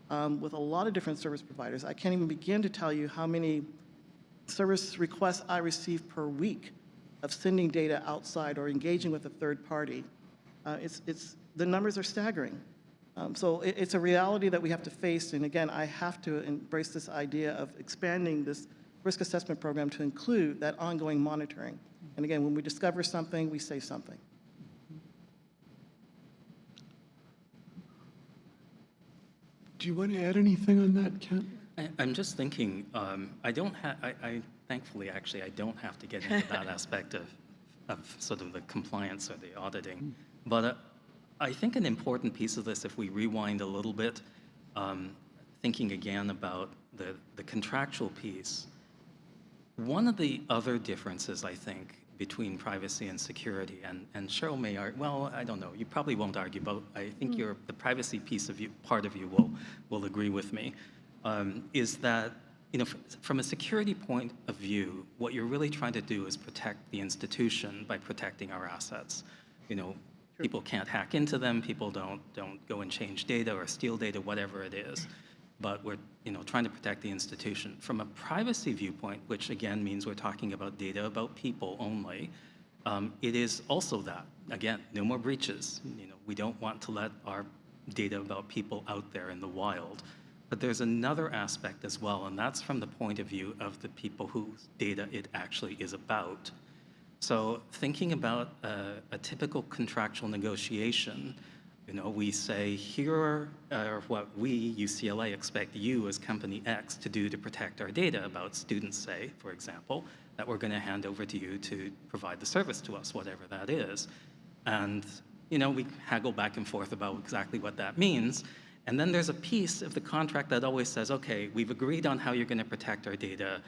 um, with a lot of different service providers. I can't even begin to tell you how many service requests I receive per week of sending data outside or engaging with a third party. Uh, It's, it's, the numbers are staggering. Um, So it, it's a reality that we have to face, and again, I have to embrace this idea of expanding this risk assessment program to include that ongoing monitoring. And again, when we discover something, we say something. Do you want to add anything on that, Kent? I- I'm just thinking, um, I don't have, I, I, thankfully, actually, I don't have to get into that *laughs* aspect of, of sort of the compliance or the auditing. But uh, I think an important piece of this, if we rewind a little bit, um, thinking again about the, the contractual piece, one of the other differences, I think, between privacy and security, and, and Cheryl may argue, well, I don't know, you probably won't argue, but I think your, the privacy piece of you, part of you will, will agree with me, um, is that, you know, from a security point of view, what you're really trying to do is protect the institution by protecting our assets. You know, people can't hack into them, people don't, don't go and change data or steal data, whatever it is but we're you know, trying to protect the institution. From a privacy viewpoint, which again means we're talking about data about people only, um, it is also that. Again, no more breaches. You know, we don't want to let our data about people out there in the wild. But there's another aspect as well, and that's from the point of view of the people whose data it actually is about. So thinking about a, a typical contractual negotiation, you know, we say, here are what we, UCLA, expect you as company X to do to protect our data about students, say, for example, that we're going to hand over to you to provide the service to us, whatever that is. And, you know, we haggle back and forth about exactly what that means. And then there's a piece of the contract that always says, okay, we've agreed on how you're going to protect our data.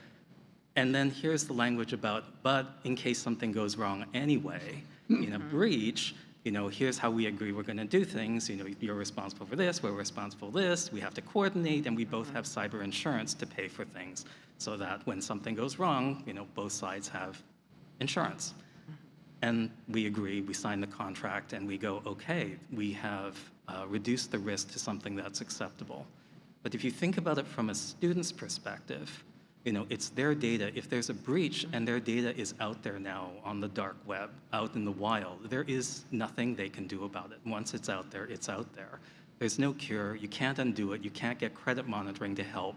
And then here's the language about, but in case something goes wrong anyway, in a breach, you know, here's how we agree we're going to do things. You know, you're responsible for this, we're responsible for this, we have to coordinate, and we both have cyber insurance to pay for things so that when something goes wrong, you know, both sides have insurance. and we agree, we sign the contract, and we go, okay, we have uh, reduced the risk to something that's acceptable. But if you think about it from a student's perspective, you know, it's their data. If there's a breach and their data is out there now on the dark web, out in the wild, there is nothing they can do about it. Once it's out there, it's out there. There's no cure. You can't undo it. You can't get credit monitoring to help.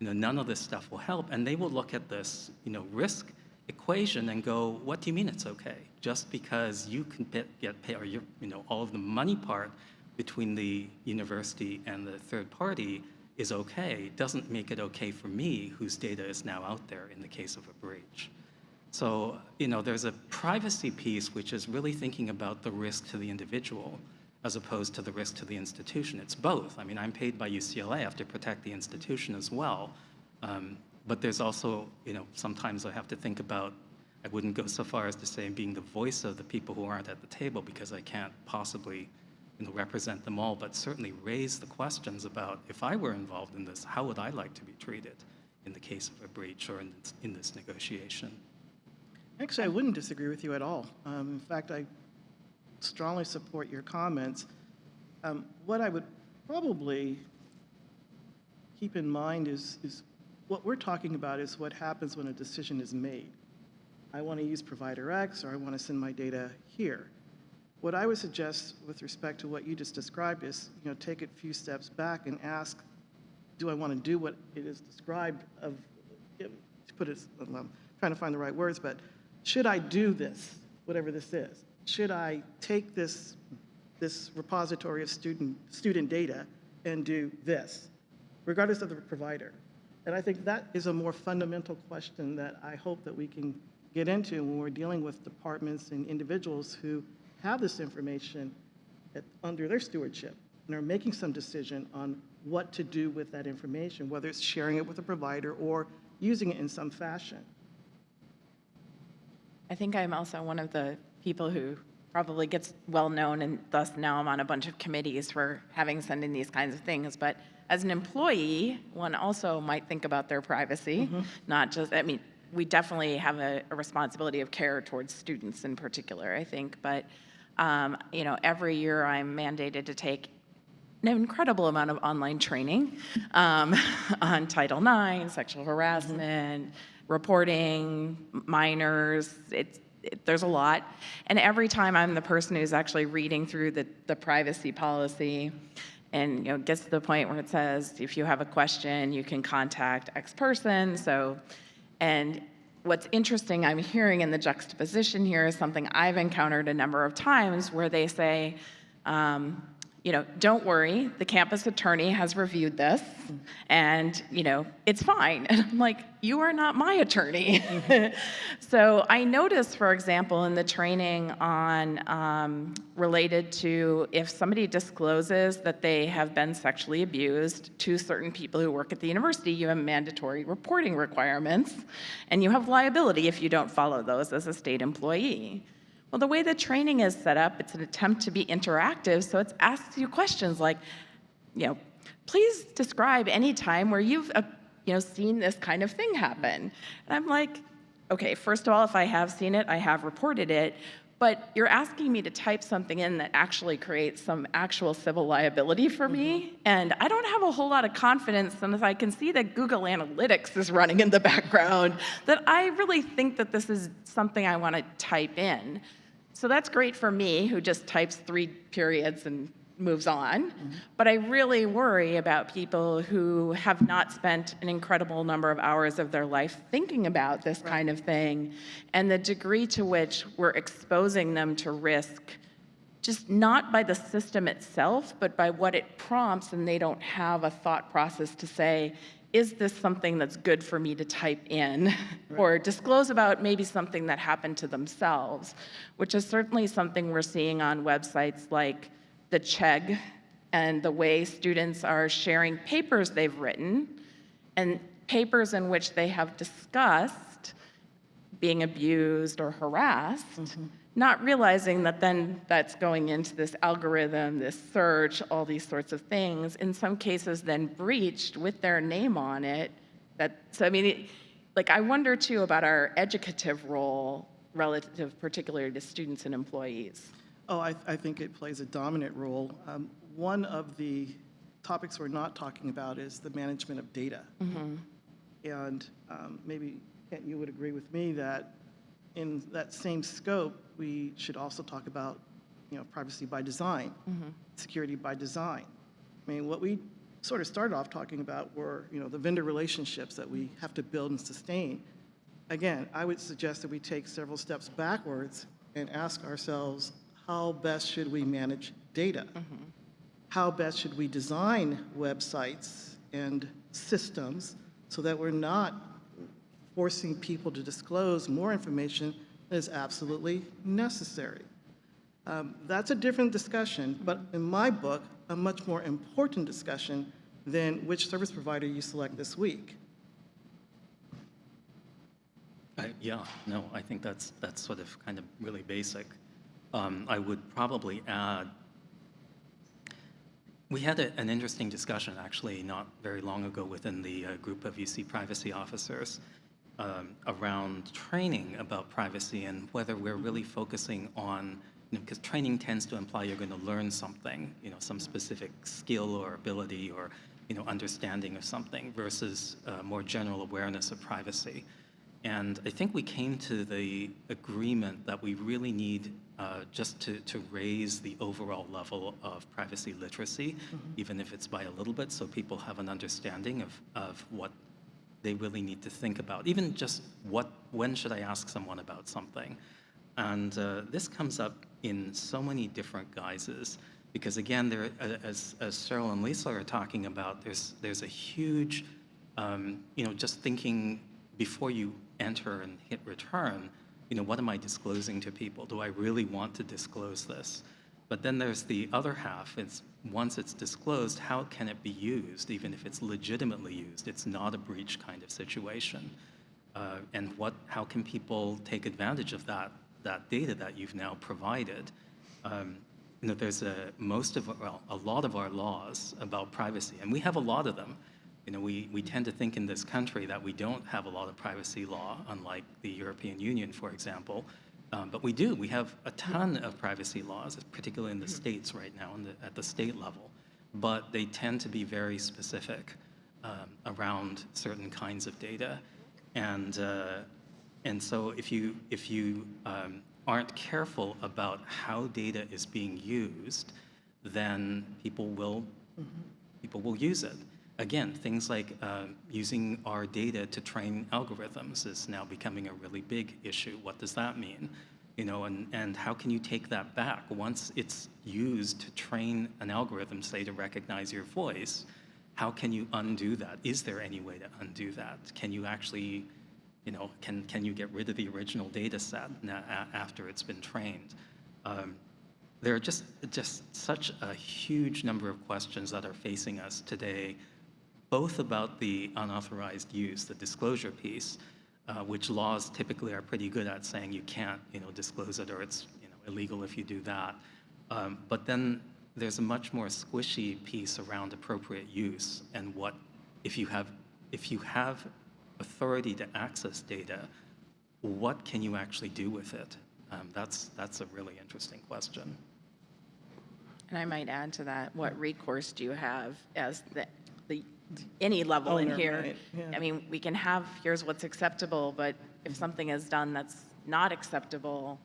You know, none of this stuff will help. And they will look at this, you know, risk equation and go, what do you mean it's okay? Just because you can get, paid, or you know, all of the money part between the university and the third party is okay, doesn't make it okay for me, whose data is now out there in the case of a breach. So, you know, there's a privacy piece which is really thinking about the risk to the individual as opposed to the risk to the institution. It's both. I mean, I'm paid by UCLA, I have to protect the institution as well. Um, but there's also, you know, sometimes I have to think about, I wouldn't go so far as to say being the voice of the people who aren't at the table because I can't possibly you know, represent them all, but certainly raise the questions about if I were involved in this, how would I like to be treated in the case of a breach or in this, in this negotiation? Actually, I wouldn't disagree with you at all. Um, In fact, I strongly support your comments. Um, What I would probably keep in mind is, is what we're talking about is what happens when a decision is made. I want to use provider X, or I want to send my data here. What I would suggest with respect to what you just described is, you know, take a few steps back and ask, do I want to do what it is described of, to put it, I'm trying to find the right words, but should I do this, whatever this is? Should I take this, this repository of student, student data and do this, regardless of the provider? And I think that is a more fundamental question that I hope that we can get into when we're dealing with departments and individuals who have this information at, under their stewardship and are making some decision on what to do with that information, whether it's sharing it with a provider or using it in some fashion. I think I'm also one of the people who probably gets well-known, and thus now I'm on a bunch of committees for having sending these kinds of things. But as an employee, one also might think about their privacy, mm-hmm. not just, I mean, we definitely have a, a responsibility of care towards students in particular, I think. But, um, you know, every year I'm mandated to take an incredible amount of online training um, *laughs* on Title IX, sexual harassment, reporting, minors. It's, it, there's a lot. And every time I'm the person who's actually reading through the, the privacy policy and you know, gets to the point where it says, if you have a question, you can contact X person. So, and what's interesting I'm hearing in the juxtaposition here is something I've encountered a number of times where they say, um, you know, don't worry, the campus attorney has reviewed this and, you know, it's fine. *laughs* And I'm like, you are not my attorney. *laughs* so I noticed, for example, in the training on um, related to if somebody discloses that they have been sexually abused to certain people who work at the university, you have mandatory reporting requirements and you have liability if you don't follow those as a state employee. Well, the way the training is set up, it's an attempt to be interactive, so it asks you questions like, you know, please describe any time where you've, uh, you know, seen this kind of thing happen. And I'm like, okay, first of all, if I have seen it, I have reported it, but you're asking me to type something in that actually creates some actual civil liability for me, and I don't have a whole lot of confidence unless I can see that Google Analytics is running in the background, that I really think that this is something I want to type in. So that's great for me, who just types three periods and moves on. Mm-hmm. But I really worry about people who have not spent an incredible number of hours of their life thinking about this kind of thing and the degree to which we're exposing them to risk just not by the system itself, but by what it prompts, and they don't have a thought process to say, is this something that's good for me to type in *laughs* or disclose about maybe something that happened to themselves, which is certainly something we're seeing on websites like the Chegg and the way students are sharing papers they've written and papers in which they have discussed being abused or harassed, mm-hmm. Not realizing that then that's going into this algorithm, this search, all these sorts of things, in some cases then breached with their name on it. That, so I mean, it, like I wonder too about our educative role relative particularly to students and employees? Oh, I, I think it plays a dominant role. Um, One of the topics we're not talking about is the management of data. And um, maybe, Kent, you would agree with me that in that same scope, we should also talk about, you know, privacy by design, mm-hmm. security by design. I mean, what we sort of started off talking about were, you know, the vendor relationships that we have to build and sustain. Again, I would suggest that we take several steps backwards and ask ourselves, how best should we manage data? Mm-hmm. How best should we design websites and systems so that we're not forcing people to disclose more information is absolutely necessary? Um, That's a different discussion, but in my book, a much more important discussion than which service provider you select this week. I- Yeah, no, I think that's, that's sort of kind of really basic. Um, I would probably add, we had a- an interesting discussion, actually, not very long ago within the uh, group of UC privacy officers um, around training about privacy and whether we're really focusing on, because training tends to imply you're going to learn something, you know, some specific skill or ability or, you know, understanding of something versus uh, more general awareness of privacy. And I think we came to the agreement that we really need uh, just to, to raise the overall level of privacy literacy, even if it's by a little bit, so people have an understanding of, of what they really need to think about. Even just what, when should I ask someone about something? And uh, this comes up in so many different guises, because again, there, as, as Cheryl and Lisa are talking about, there's, there's a huge, um, you know, just thinking before you enter and hit return, you know, what am I disclosing to people? Do I really want to disclose this? But then there's the other half, it's once it's disclosed, how can it be used, even if it's legitimately used? It's not a breach kind of situation. Uh, and what, how can people take advantage of that, that data that you've now provided? Um, you know, there's a, most of, well, a lot of our laws about privacy, and we have a lot of them. You know, we, we tend to think in this country that we don't have a lot of privacy law, unlike the European Union, for example. Um, but we do. We have a ton of privacy laws, particularly in the states right now, the, at the state level. But they tend to be very specific um, around certain kinds of data. And, uh, and so if you, if you um, aren't careful about how data is being used, then people will, people will use it. Again, things like uh, using our data to train algorithms is now becoming a really big issue. What does that mean? You know, and, and how can you take that back? Once it's used to train an algorithm, say, to recognize your voice, how can you undo that? Is there any way to undo that? Can you actually, you know, can, can you get rid of the original data set after it's been trained? Um, there are just, just such a huge number of questions that are facing us today, both about the unauthorized use, the disclosure piece, uh, which laws typically are pretty good at saying you can't, you know, disclose it or it's, you know, illegal if you do that. Um, but then there's a much more squishy piece around appropriate use and what, if you have, if you have authority to access data, what can you actually do with it? Um, that's, that's a really interesting question. And I might add to that, what recourse do you have as the, the, any level in Owner, here? right, yeah. I mean, we can have, here's what's acceptable, but if something is done that's not acceptable,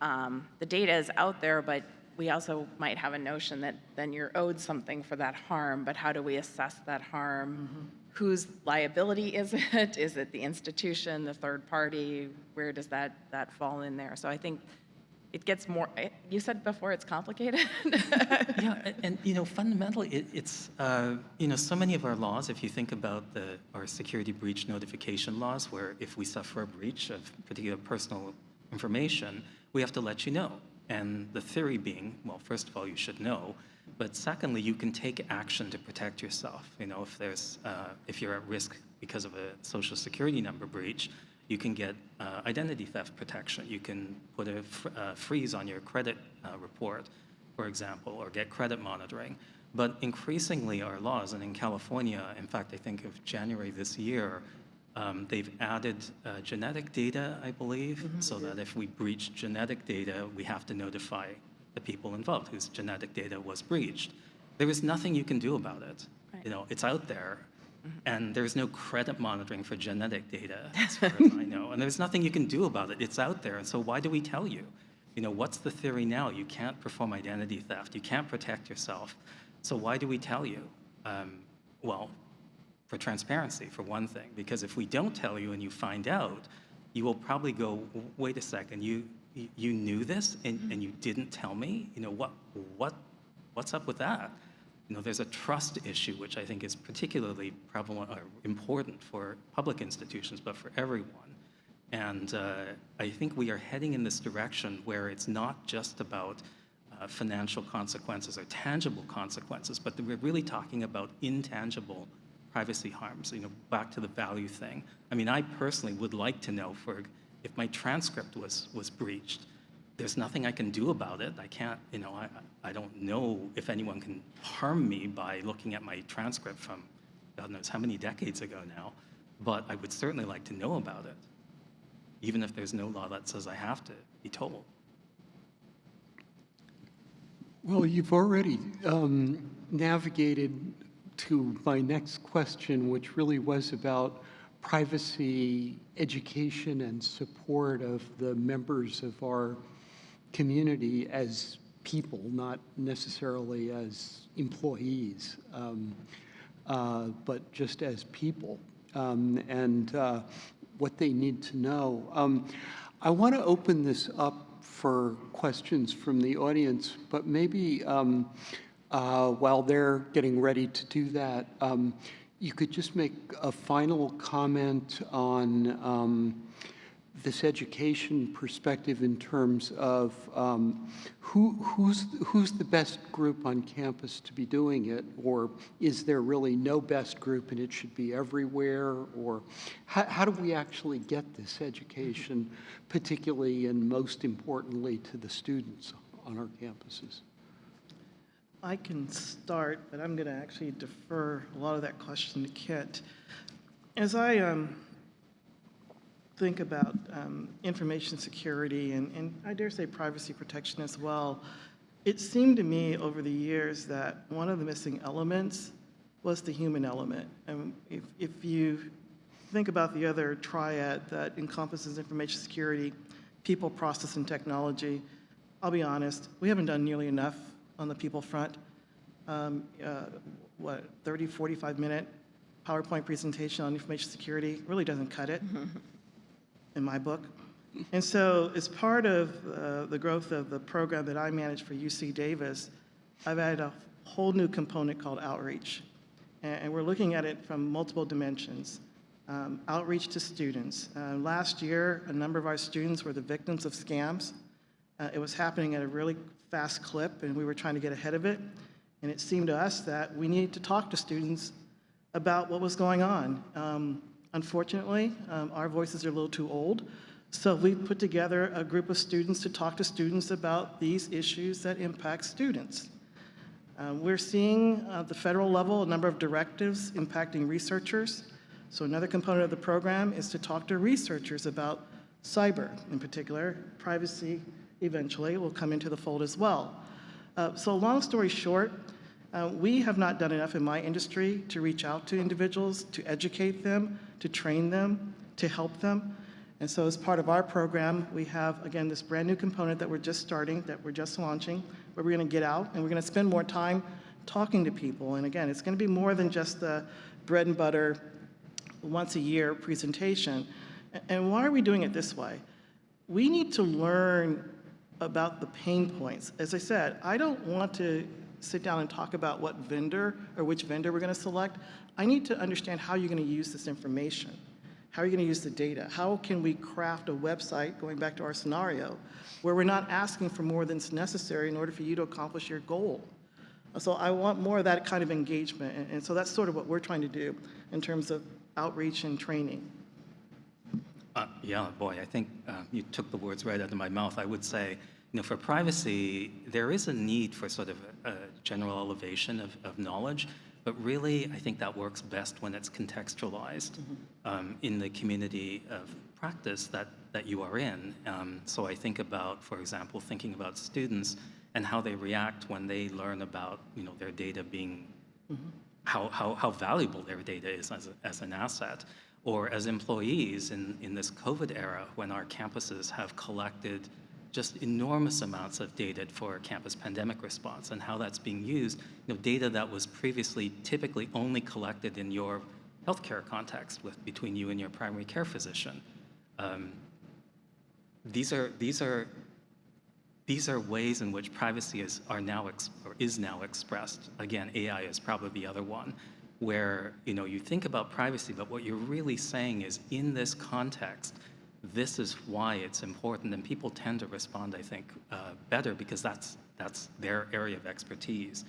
um, the data is out there, but we also might have a notion that then you're owed something for that harm, but how do we assess that harm? Mm-hmm. Whose liability is *laughs* it? Is it the institution, the third party? Where does that, that fall in there? So I think it gets more, you said before it's complicated? *laughs* Yeah, and, you know, fundamentally, it, it's, uh, you know, so many of our laws, if you think about the, our security breach notification laws, where if we suffer a breach of particular personal information, we have to let you know. And the theory being, well, first of all, you should know, but secondly, you can take action to protect yourself. You know, if there's, uh, if you're at risk because of a social security number breach, you can get uh, identity theft protection. You can put a fr- uh, freeze on your credit uh, report, for example, or get credit monitoring. But increasingly, our laws, and in California, in fact, I think of January this year, Um, They've added uh, genetic data, I believe, so that if we breach genetic data, we have to notify the people involved whose genetic data was breached. There is nothing you can do about it. You know, it's out there, and there's no credit monitoring for genetic data, as far as I know. And there's nothing you can do about it. It's out there, and so why do we tell you? You know, what's the theory now? You can't perform identity theft. You can't protect yourself. So why do we tell you? Um, well, for transparency, for one thing, because if we don't tell you and you find out, you will probably go, wait a second, you, you- you knew this and, and you didn't tell me? You know, what, what, what's up with that? You know, there's a trust issue, which I think is particularly prevalent or important for public institutions, but for everyone. And uh, I think we are heading in this direction where it's not just about uh, financial consequences or tangible consequences, but we're really talking about intangible privacy harms, you know, back to the value thing. I mean, I personally would like to know for, if my transcript was, was breached, there's nothing I can do about it. I can't, you know, I, I don't know if anyone can harm me by looking at my transcript from God knows how many decades ago now, but I would certainly like to know about it, even if there's no law that says I have to be told. Well, you've already um, navigated to my next question, which really was about privacy education and support of the members of our community as people, not necessarily as employees, um, uh, but just as people, um, and uh, what they need to know. Um, I want to open this up for questions from the audience, but maybe um, uh, while they're getting ready to do that, um, you could just make a final comment on um, this education perspective in terms of um, who, who's, who's the best group on campus to be doing it? Or is there really no best group and it should be everywhere? Or how, how do we actually get this education, particularly and most importantly to the students on our campuses? I can start, but I'm going to actually defer a lot of that question to Kit. As I um, think about um, information security and, and I dare say privacy protection as well, it seemed to me over the years that one of the missing elements was the human element. And if, if you think about the other triad that encompasses information security, people, process, and technology, I'll be honest, we haven't done nearly enough on the people front. Um, uh, What, 30, 45-minute PowerPoint presentation on information security really doesn't cut it, *laughs* in my book. And so as part of uh, the growth of the program that I manage for UC Davis, I've added a whole new component called outreach. And we're looking at it from multiple dimensions. Um, Outreach to students. Uh, Last year, a number of our students were the victims of scams. Uh, It was happening at a really fast clip, and we were trying to get ahead of it. And it seemed to us that we needed to talk to students about what was going on. Um, Unfortunately, um, our voices are a little too old, so we put together a group of students to talk to students about these issues that impact students. Um, We're seeing at the federal level a number of directives impacting researchers. So another component of the program is to talk to researchers about cyber, in particular, privacy eventually will come into the fold as well. Uh, So long story short, uh, we have not done enough in my industry to reach out to individuals, to educate them, to train them, to help them. And so as part of our program, we have, again, this brand-new component that we're just starting, that we're just launching, where we're going to get out and we're going to spend more time talking to people. And again, it's going to be more than just the bread and butter, once-a-year presentation. And why are we doing it this way? We need to learn about the pain points. As I said, I don't want to sit down and talk about what vendor or which vendor we're going to select. I need to understand how you're going to use this information. How are you going to use the data? How can we craft a website, going back to our scenario, where we're not asking for more than's necessary in order for you to accomplish your goal? So I want more of that kind of engagement, and- so that's sort of what we're trying to do in terms of outreach and training. Uh, Yeah, boy, I think uh, you took the words right out of my mouth. I would say, you know, for privacy, there is a need for sort of a, a general elevation of, of knowledge, But really, I think that works best when it's contextualized um, in the community of practice that, that you are in. Um, so I think about, for example, thinking about students and how they react when they learn about, you know, their data being how, how, how valuable their data is as, a, as an asset. Or as employees in, in this COVID era, when our campuses have collected just enormous amounts of data for campus pandemic response and how that's being used, you know, data that was previously typically only collected in your healthcare context with, between you and your primary care physician. Um, these are, these are these are ways in which privacy is, are now or is now expressed. Again, AI is probably the other one, where you know you think about privacy, but what you're really saying is, in this context, this is why it's important, and people tend to respond, I think, uh, better because that's that's their area of expertise.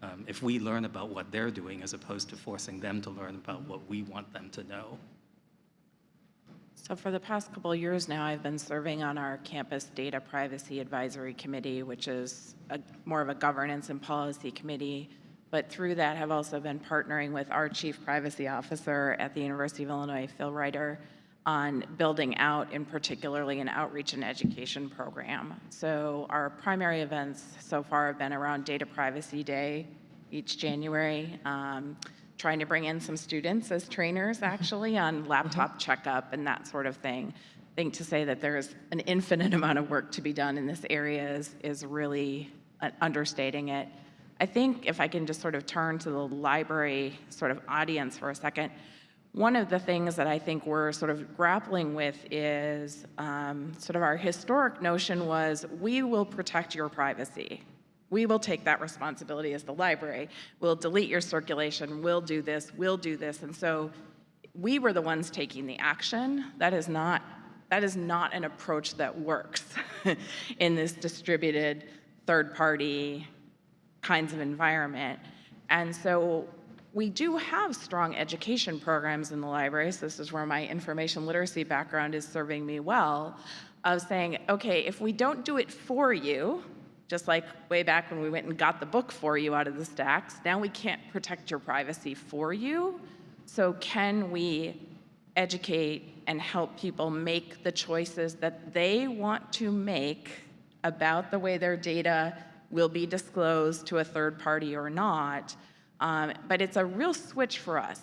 Um, if we learn about what they're doing, as opposed to forcing them to learn about what we want them to know. So for the past couple of years now, I've been serving on our Campus Data Privacy Advisory Committee, which is a, more of a governance and policy committee. But through that, have also been partnering with our Chief Privacy Officer at the University of Illinois, Phil Reiter, on building out, in particularly, an outreach and education program. So our primary events so far have been around Data Privacy Day each January. Um, trying to bring in some students as trainers actually on laptop checkup and that sort of thing. I think to say that there's an infinite amount of work to be done in this area is, is really uh, understating it. I think if I can just sort of turn to the library sort of audience for a second, one of the things that I think we're sort of grappling with is um, sort of our historic notion was we will protect your privacy. We will take that responsibility as the library. We'll delete your circulation. We'll do this. We'll do this. And so we were the ones taking the action. That is not, that is not an approach that works *laughs* in this distributed third-party kinds of environment. And so we do have strong education programs in the library. So this is where my information literacy background is serving me well, of saying, okay, if we don't do it for you, just like way back when we went and got the book for you out of the stacks, now we can't protect your privacy for you. So can we educate and help people make the choices that they want to make about the way their data will be disclosed to a third party or not? Um, but it's a real switch for us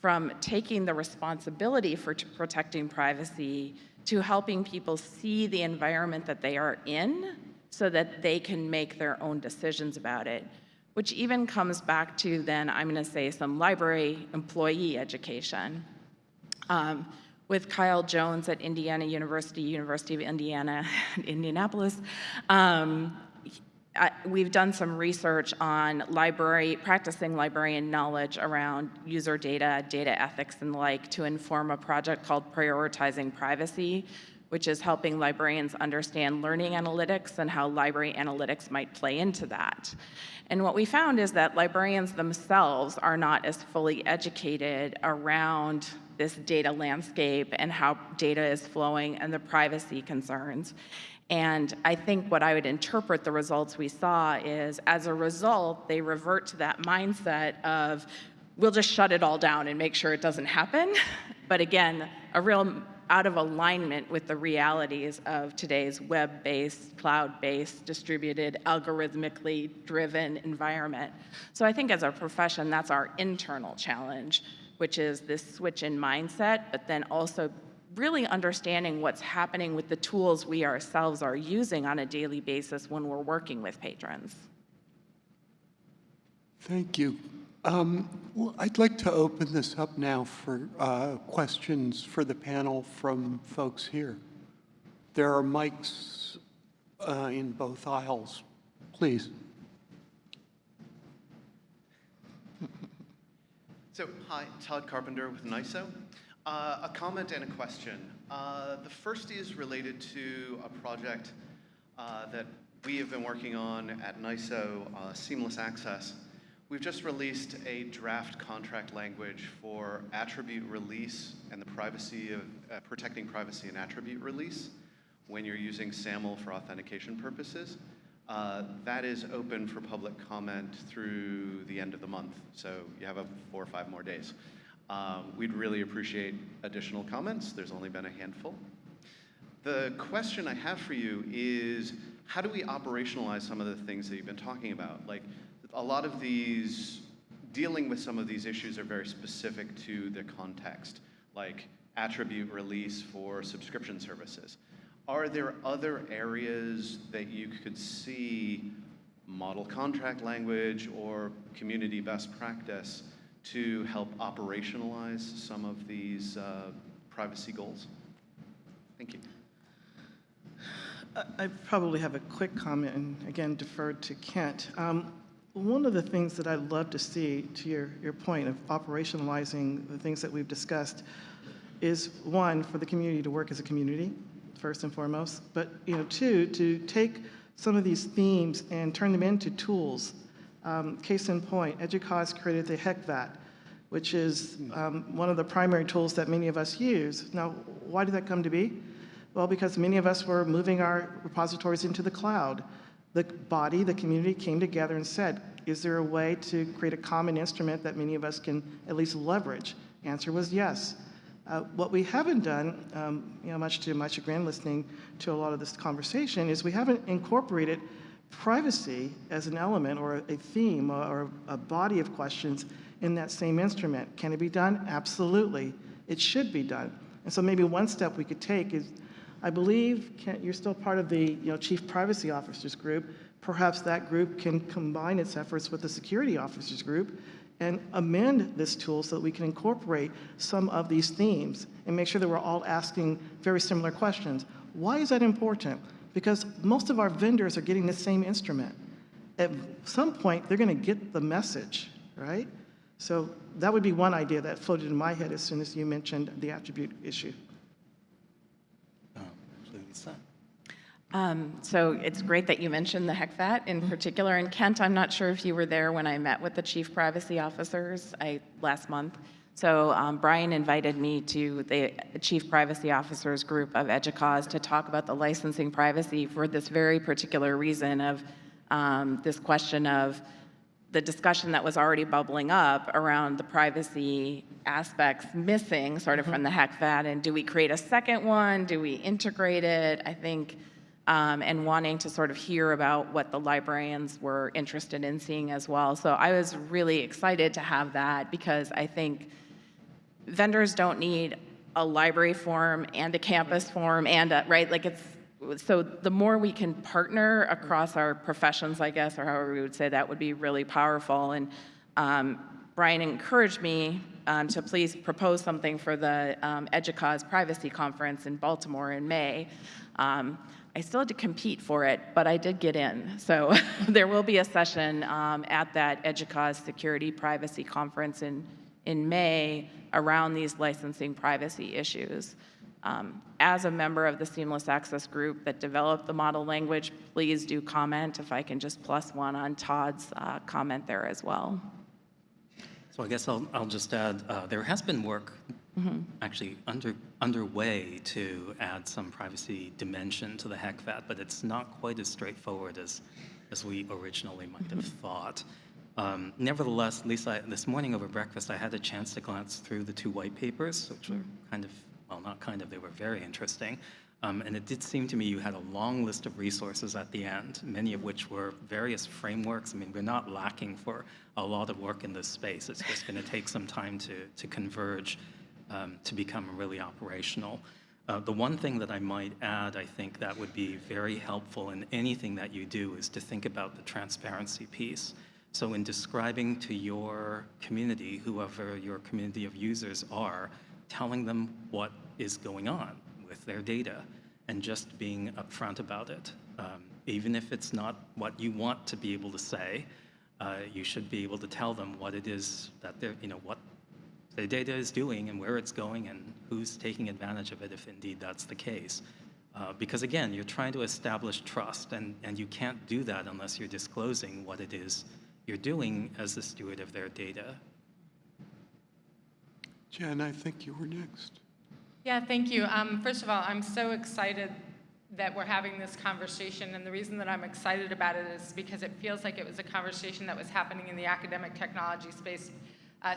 from taking the responsibility for protecting privacy to helping people see the environment that they are in so that they can make their own decisions about it, which even comes back to then, I'm going to say, some library employee education. Um, with Kyle Jones at Indiana University, University of Indiana, *laughs* Indianapolis, um, We've done some research on library, practicing librarian knowledge around user data, data ethics and the like to inform a project called Prioritizing Privacy, which is helping librarians understand learning analytics and how library analytics might play into that. And what we found is that librarians themselves are not as fully educated around this data landscape and how data is flowing and the privacy concerns. And I think what I would interpret the results we saw is as a result, they revert to that mindset of, we'll just shut it all down and make sure it doesn't happen. *laughs* But again, a real out of alignment with the realities of today's web-based, cloud-based, distributed, algorithmically driven environment. So I think as a profession, that's our internal challenge, which is this switch in mindset, but then also really understanding what's happening with the tools we ourselves are using on a daily basis when we're working with patrons. Thank you. Um, well, I'd like to open this up now for uh, questions for the panel from folks here. There are mics uh, in both aisles. Please. So, hi, Todd Carpenter with NISO. Uh, a comment and a question. Uh, the first is related to a project uh, that we have been working on at NISO, uh, Seamless Access. We've just released a draft contract language for attribute release and the privacy of uh, protecting privacy and attribute release when you're using SAML for authentication purposes. Uh, That is open for public comment through the end of the month, so you have a four or five more days. Um, We'd really appreciate additional comments. There's only been a handful. The question I have for you is, how do we operationalize some of the things that you've been talking about? Like, a lot of these, dealing with some of these issues are very specific to the context, like attribute release for subscription services. Are there other areas that you could see model contract language or community best practice to help operationalize some of these uh, privacy goals? Thank you. I- probably have a quick comment, and again, deferred to Kent. Um, One of the things that I'd love to see, to your, your point of operationalizing the things that we've discussed, is one, for the community to work as a community, first and foremost, but, you know, two, to take some of these themes and turn them into tools. Um, Case in point, EDUCAUSE created the HECVAT, which is um, one of the primary tools that many of us use. Now, why did that come to be? Well, because many of us were moving our repositories into the cloud. The body, the community came together and said, is there a way to create a common instrument that many of us can at least leverage? Answer was yes. Uh, What we haven't done, um, you know, much to my chagrin, listening to a lot of this conversation, is we haven't incorporated privacy as an element or a theme or a body of questions in that same instrument. Can it be done? Absolutely. It should be done. And so maybe one step we could take is, I believe, Kent, you're still part of the, you know, Chief Privacy Officers Group. Perhaps that group can combine its efforts with the Security Officers Group and amend this tool so that we can incorporate some of these themes and make sure that we're all asking very similar questions. Why is that important? Because most of our vendors are getting the same instrument. At some point, they're going to get the message, right? So that would be one idea that floated in my head as soon as you mentioned the attribute issue. Um, So it's great that you mentioned the HECVAT in particular. And Kent, I'm not sure if you were there when I met with the chief privacy officers I, last month. So um, Brian invited me to the chief privacy officers group of EDUCAUSE to talk about the licensing privacy for this very particular reason of um, this question of the discussion that was already bubbling up around the privacy aspects missing sort of from the HECVAT, and do we create a second one? Do we integrate it? I think, um, and wanting to sort of hear about what the librarians were interested in seeing as well. So I was really excited to have that because I think vendors don't need a library form and a campus form and a, right, like it's, so the more we can partner across our professions, I guess, or however we would say that would be really powerful. And um, Brian encouraged me um, to please propose something for the um, EDUCAUSE Privacy Conference in Baltimore in May. Um, I still had to compete for it, but I did get in. So *laughs* there will be a session um, at that EDUCAUSE Security Privacy Conference in, in May around these licensing privacy issues. Um, As a member of the Seamless Access Group that developed the model language, please do comment if I can just plus one on Todd's uh, comment there as well. So I guess I'll, I'll just add, uh, there has been work actually under, underway to add some privacy dimension to the HECVAT, but it's not quite as straightforward as, as we originally might have thought. Um, nevertheless, Lisa, this morning over breakfast, I had a chance to glance through the two white papers, which were kind of, well, not kind of, they were very interesting. Um, and it did seem to me you had a long list of resources at the end, many of which were various frameworks. I mean, we're not lacking for a lot of work in this space. It's just going to take some time to, to converge um, to become really operational. Uh, the one thing that I might add, I think that would be very helpful in anything that you do is to think about the transparency piece. So in describing to your community, whoever your community of users are, telling them what is going on with their data and just being upfront about it. Um, even if it's not what you want to be able to say, uh, you should be able to tell them what it is that they're, you know, what the data is doing and where it's going and who's taking advantage of it if indeed that's the case. Uh, because again, you're trying to establish trust and, and you can't do that unless you're disclosing what it is you're doing as the steward of their data. Jen, I think you were next. Yeah, thank you. Um, first of all, I'm so excited that we're having this conversation, and the reason that I'm excited about it is because it feels like it was a conversation that was happening in the academic technology space uh,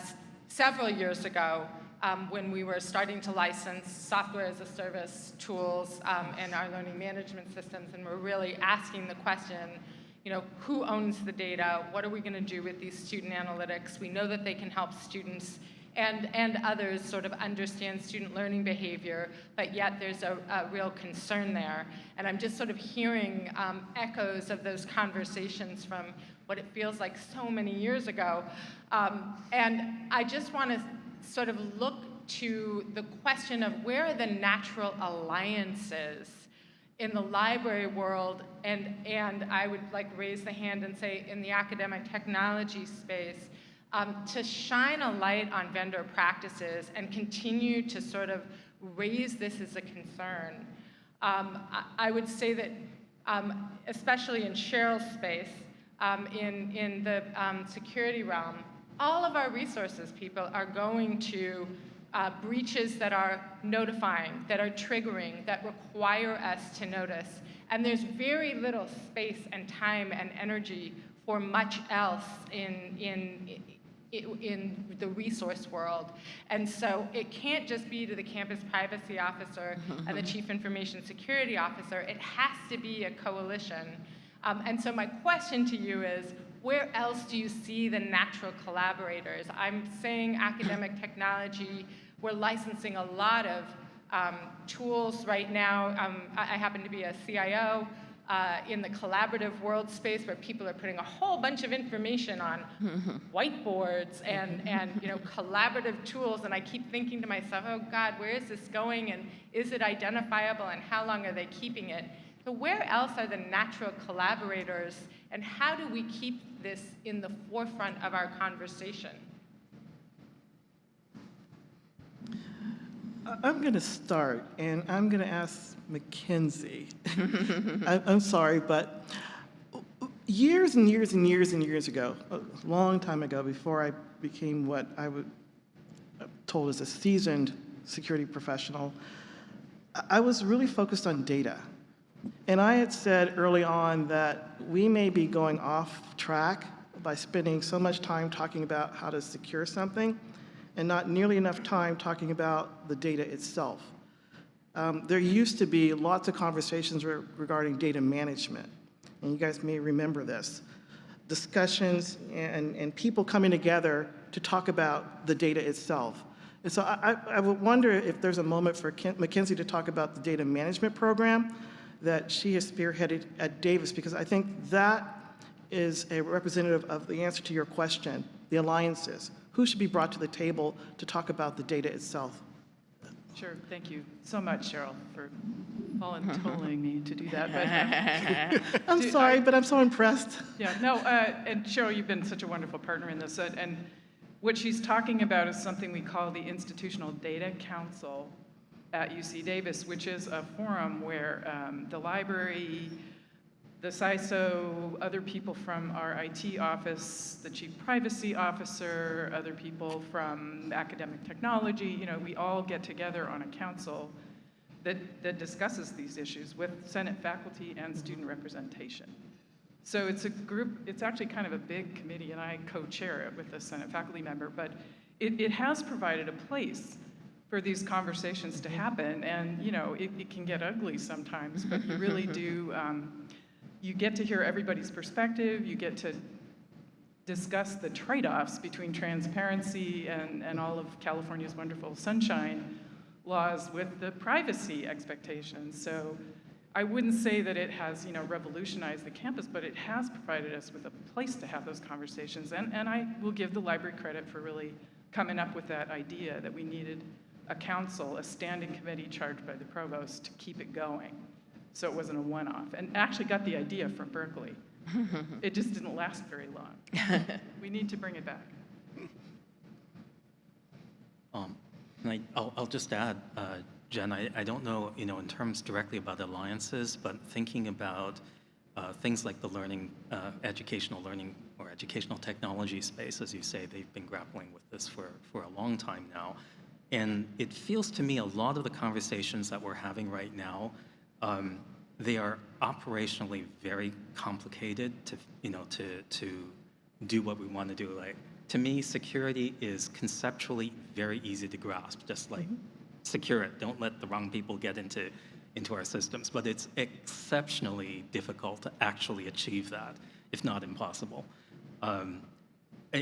several years ago um, when we were starting to license software as a service tools um, and our learning management systems, and we're really asking the question, you know, who owns the data? What are we going to do with these student analytics? We know that they can help students and, and others sort of understand student learning behavior, but yet there's a, a real concern there. And I'm just sort of hearing um, echoes of those conversations from what it feels like so many years ago. Um, and I just want to sort of look to the question of where are the natural alliances in the library world, and, and I would like raise the hand and say in the academic technology space, um, to shine a light on vendor practices and continue to sort of raise this as a concern. Um, I, I would say that, um, especially in Cheryl's space, um, in, in the um, security realm, all of our resources people are going to uh, breaches that are notifying, that are triggering, that require us to notice. And there's very little space and time and energy for much else in, in, in the resource world. And so it can't just be to the campus privacy officer and the *laughs* chief information security officer. It has to be a coalition. Um, and so my question to you is, where else do you see the natural collaborators? I'm saying academic *clears throat* technology, we're licensing a lot of um, tools right now. Um, I, I happen to be a CIO uh, in the collaborative world space where people are putting a whole bunch of information on *laughs* whiteboards and, *laughs* and you know, collaborative tools. And I keep thinking to myself, oh God, where is this going? And is it identifiable? And how long are they keeping it? So where else are the natural collaborators? And how do we keep this in the forefront of our conversation? I'm going to start, and I'm going to ask Mackenzie. *laughs* I- I'm sorry, but years and years and years and years ago, a long time ago, before I became what I would uh, told as a seasoned security professional, I was really focused on data. And I had said early on that we may be going off track by spending so much time talking about how to secure something and not nearly enough time talking about the data itself. Um, there used to be lots of conversations re- regarding data management, and you guys may remember this. Discussions and, and people coming together to talk about the data itself. And so I, I- would wonder if there's a moment for Ken- Mackenzie to talk about the data management program that she has spearheaded at Davis, because I think that is a representative of the answer to your question, the alliances. Who should be brought to the table to talk about the data itself? Sure, thank you so much, Cheryl, for volunteering me to do that. But, um, *laughs* I'm Do- sorry, I- but I'm so impressed. Yeah, no, uh, and Cheryl, you've been such a wonderful partner in this. uh, And what she's talking about is something we call the Institutional Data Council at UC Davis, which is a forum where um, the library, the CISO, other people from our IT office, the chief privacy officer, other people from academic technology, you know, we all get together on a council that, that discusses these issues with Senate faculty and student representation. So it's a group, it's actually kind of a big committee, and I co-chair it with a Senate faculty member, but it, it has provided a place for these conversations to happen, and, you know, it, it can get ugly sometimes, but you really *laughs* do, um, you get to hear everybody's perspective, you get to discuss the trade-offs between transparency and, and all of California's wonderful sunshine laws with the privacy expectations. So I wouldn't say that it has, you know, revolutionized the campus, but it has provided us with a place to have those conversations. And, and I will give the library credit for really coming up with that idea that we needed a council, a standing committee charged by the provost to keep it going. So it wasn't a one-off. And actually got the idea from Berkeley. *laughs* It just didn't last very long. *laughs* We need to bring it back. Um, And I, I'll, I'll just add, uh, Jen, I, I don't know, you know, in terms directly about alliances, but thinking about uh, things like the learning, uh, educational learning or educational technology space, as you say, they've been grappling with this for, for a long time now. And it feels to me a lot of the conversations that we're having right now, um, they are operationally very complicated to, you know, to, to do what we want to do. Like, to me, security is conceptually very easy to grasp, just like secure it. Don't let the wrong people get into, into our systems. But it's exceptionally difficult to actually achieve that, if not impossible. Um,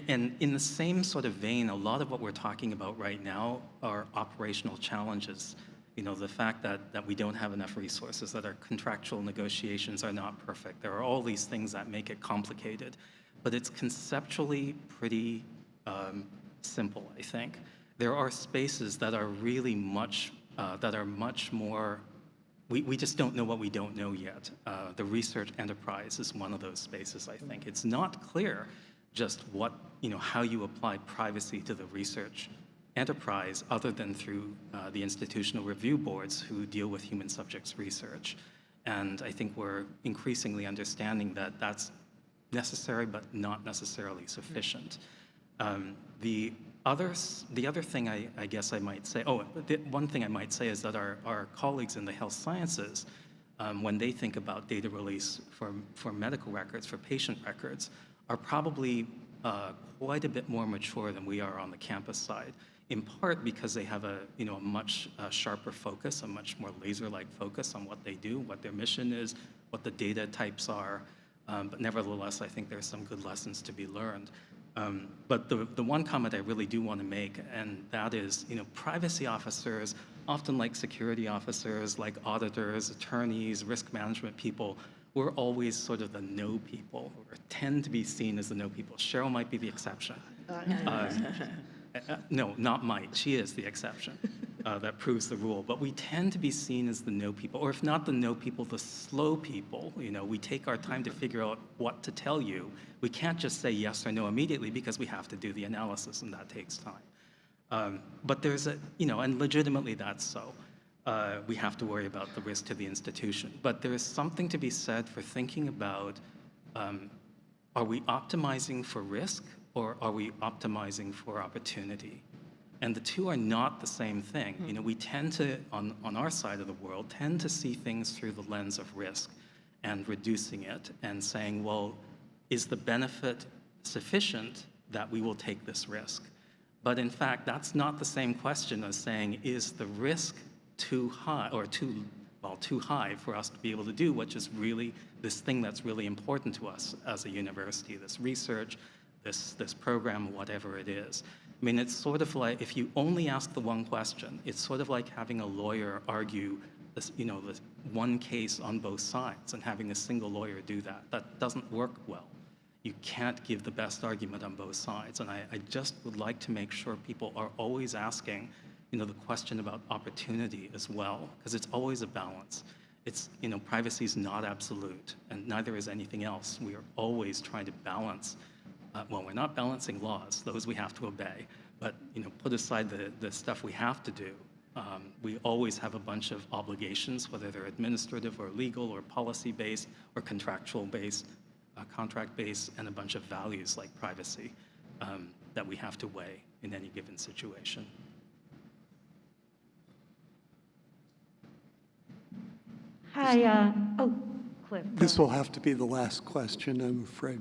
and in the same sort of vein, a lot of what we're talking about right now are operational challenges. You know, the fact that, that we don't have enough resources, that our contractual negotiations are not perfect. There are all these things that make it complicated. But it's conceptually pretty um, simple, I think. There are spaces that are really much, uh, that are much more, we, we just don't know what we don't know yet. Uh, the research enterprise is one of those spaces, I think. It's not clear just what, you know, how you apply privacy to the research enterprise other than through uh, the institutional review boards who deal with human subjects research. And I think we're increasingly understanding that that's necessary but not necessarily sufficient. Um, the, others, the other thing I, I guess I might say, oh, the one thing I might say is that our, our colleagues in the health sciences, um, when they think about data release for, for medical records, for patient records, are probably uh, quite a bit more mature than we are on the campus side, in part because they have a, you know, a much uh, sharper focus, a much more laser-like focus on what they do, what their mission is, what the data types are. Um, but nevertheless, I think there's some good lessons to be learned. Um, but the, the one comment I really do want to make, and that is, you know, privacy officers, often like security officers, like auditors, attorneys, risk management people, we're always sort of the no people, or tend to be seen as the no people. Cheryl might be the exception. Uh, uh, no, not might. She is the exception uh, that proves the rule. But we tend to be seen as the no people, or if not the no people, the slow people. You know, we take our time to figure out what to tell you. We can't just say yes or no immediately because we have to do the analysis, and that takes time. Um, but there's a, you know, and legitimately that's so. Uh, we have to worry about the risk to the institution. But there is something to be said for thinking about um, are we optimizing for risk or are we optimizing for opportunity? And the two are not the same thing. You know, we tend to, on, on our side of the world, tend to see things through the lens of risk and reducing it and saying, well, is the benefit sufficient that we will take this risk? But in fact, that's not the same question as saying, is the risk too high or too, well, too high for us to be able to do, which is really this thing that's really important to us as a university, this research, this, this program, whatever it is. I mean, it's sort of like, if you only ask the one question, it's sort of like having a lawyer argue this, you know, this one case on both sides and having a single lawyer do that. That doesn't work well. You can't give the best argument on both sides. And I, I just would like to make sure people are always asking, you know, the question about opportunity as well, because it's always a balance. It's, you know, privacy is not absolute, and neither is anything else. We are always trying to balance uh, well, we're not balancing laws; those we have to obey. But you know, put aside the the stuff we have to do. Um, we always have a bunch of obligations, whether they're administrative or legal or policy-based or contractual-based, uh, contract-based, and a bunch of values like privacy um, that we have to weigh in any given situation. Hi, uh, oh, Cliff. This will have to be the last question, I'm afraid.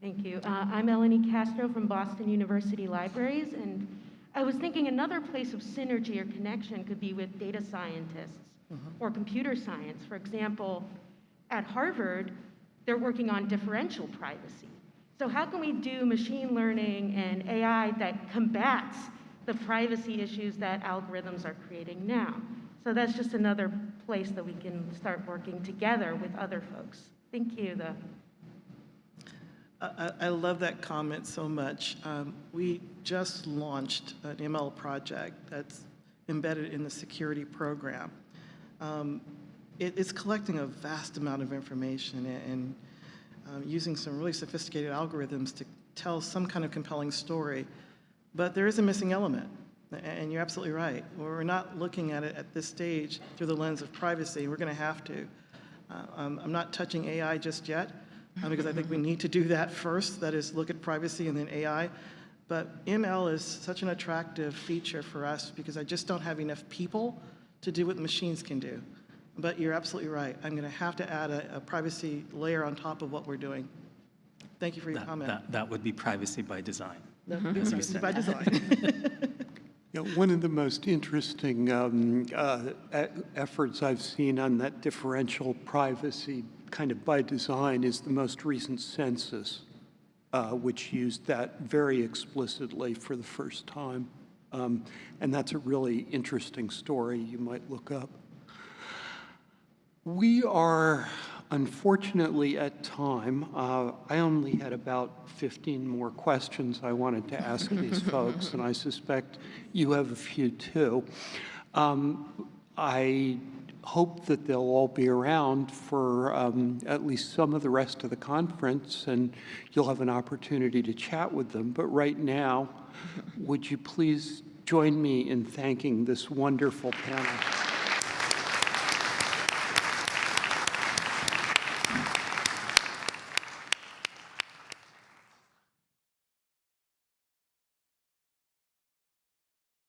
Thank you. Uh, I'm Eleni Castro from Boston University Libraries, and I was thinking another place of synergy or connection could be with data scientists or computer science. For example, at Harvard, they're working on differential privacy. So how can we do machine learning and AI that combats the privacy issues that algorithms are creating now? So that's just another place that we can start working together with other folks. Thank you, though. I, I love that comment so much. Um, we just launched an ML project that's embedded in the security program. Um, it, it's collecting a vast amount of information and, and um, using some really sophisticated algorithms to tell some kind of compelling story. But there is a missing element, and you're absolutely right. We're not looking at it at this stage through the lens of privacy. We're going to have to. Uh, um, I'm not touching AI just yet uh, because I think we need to do that first. That is, look at privacy and then AI. But ML is such an attractive feature for us because I just don't have enough people to do what machines can do. But you're absolutely right. I'm going to have to add a, a privacy layer on top of what we're doing. Thank you for your That, comment. that, that would be privacy by design. That would be privacy by design. *laughs* Yeah, one of the most interesting um, uh, efforts I've seen on that differential privacy kind of by design is the most recent census, uh, which used that very explicitly for the first time. Um, And that's a really interesting story you might look up. We are unfortunately at time. Uh, I only had about 15 more questions I wanted to ask these *laughs* folks, and I suspect you have a few too. Um, I hope that they'll all be around for um, at least some of the rest of the conference, and you'll have an opportunity to chat with them. But right now, would you please join me in thanking this wonderful panel?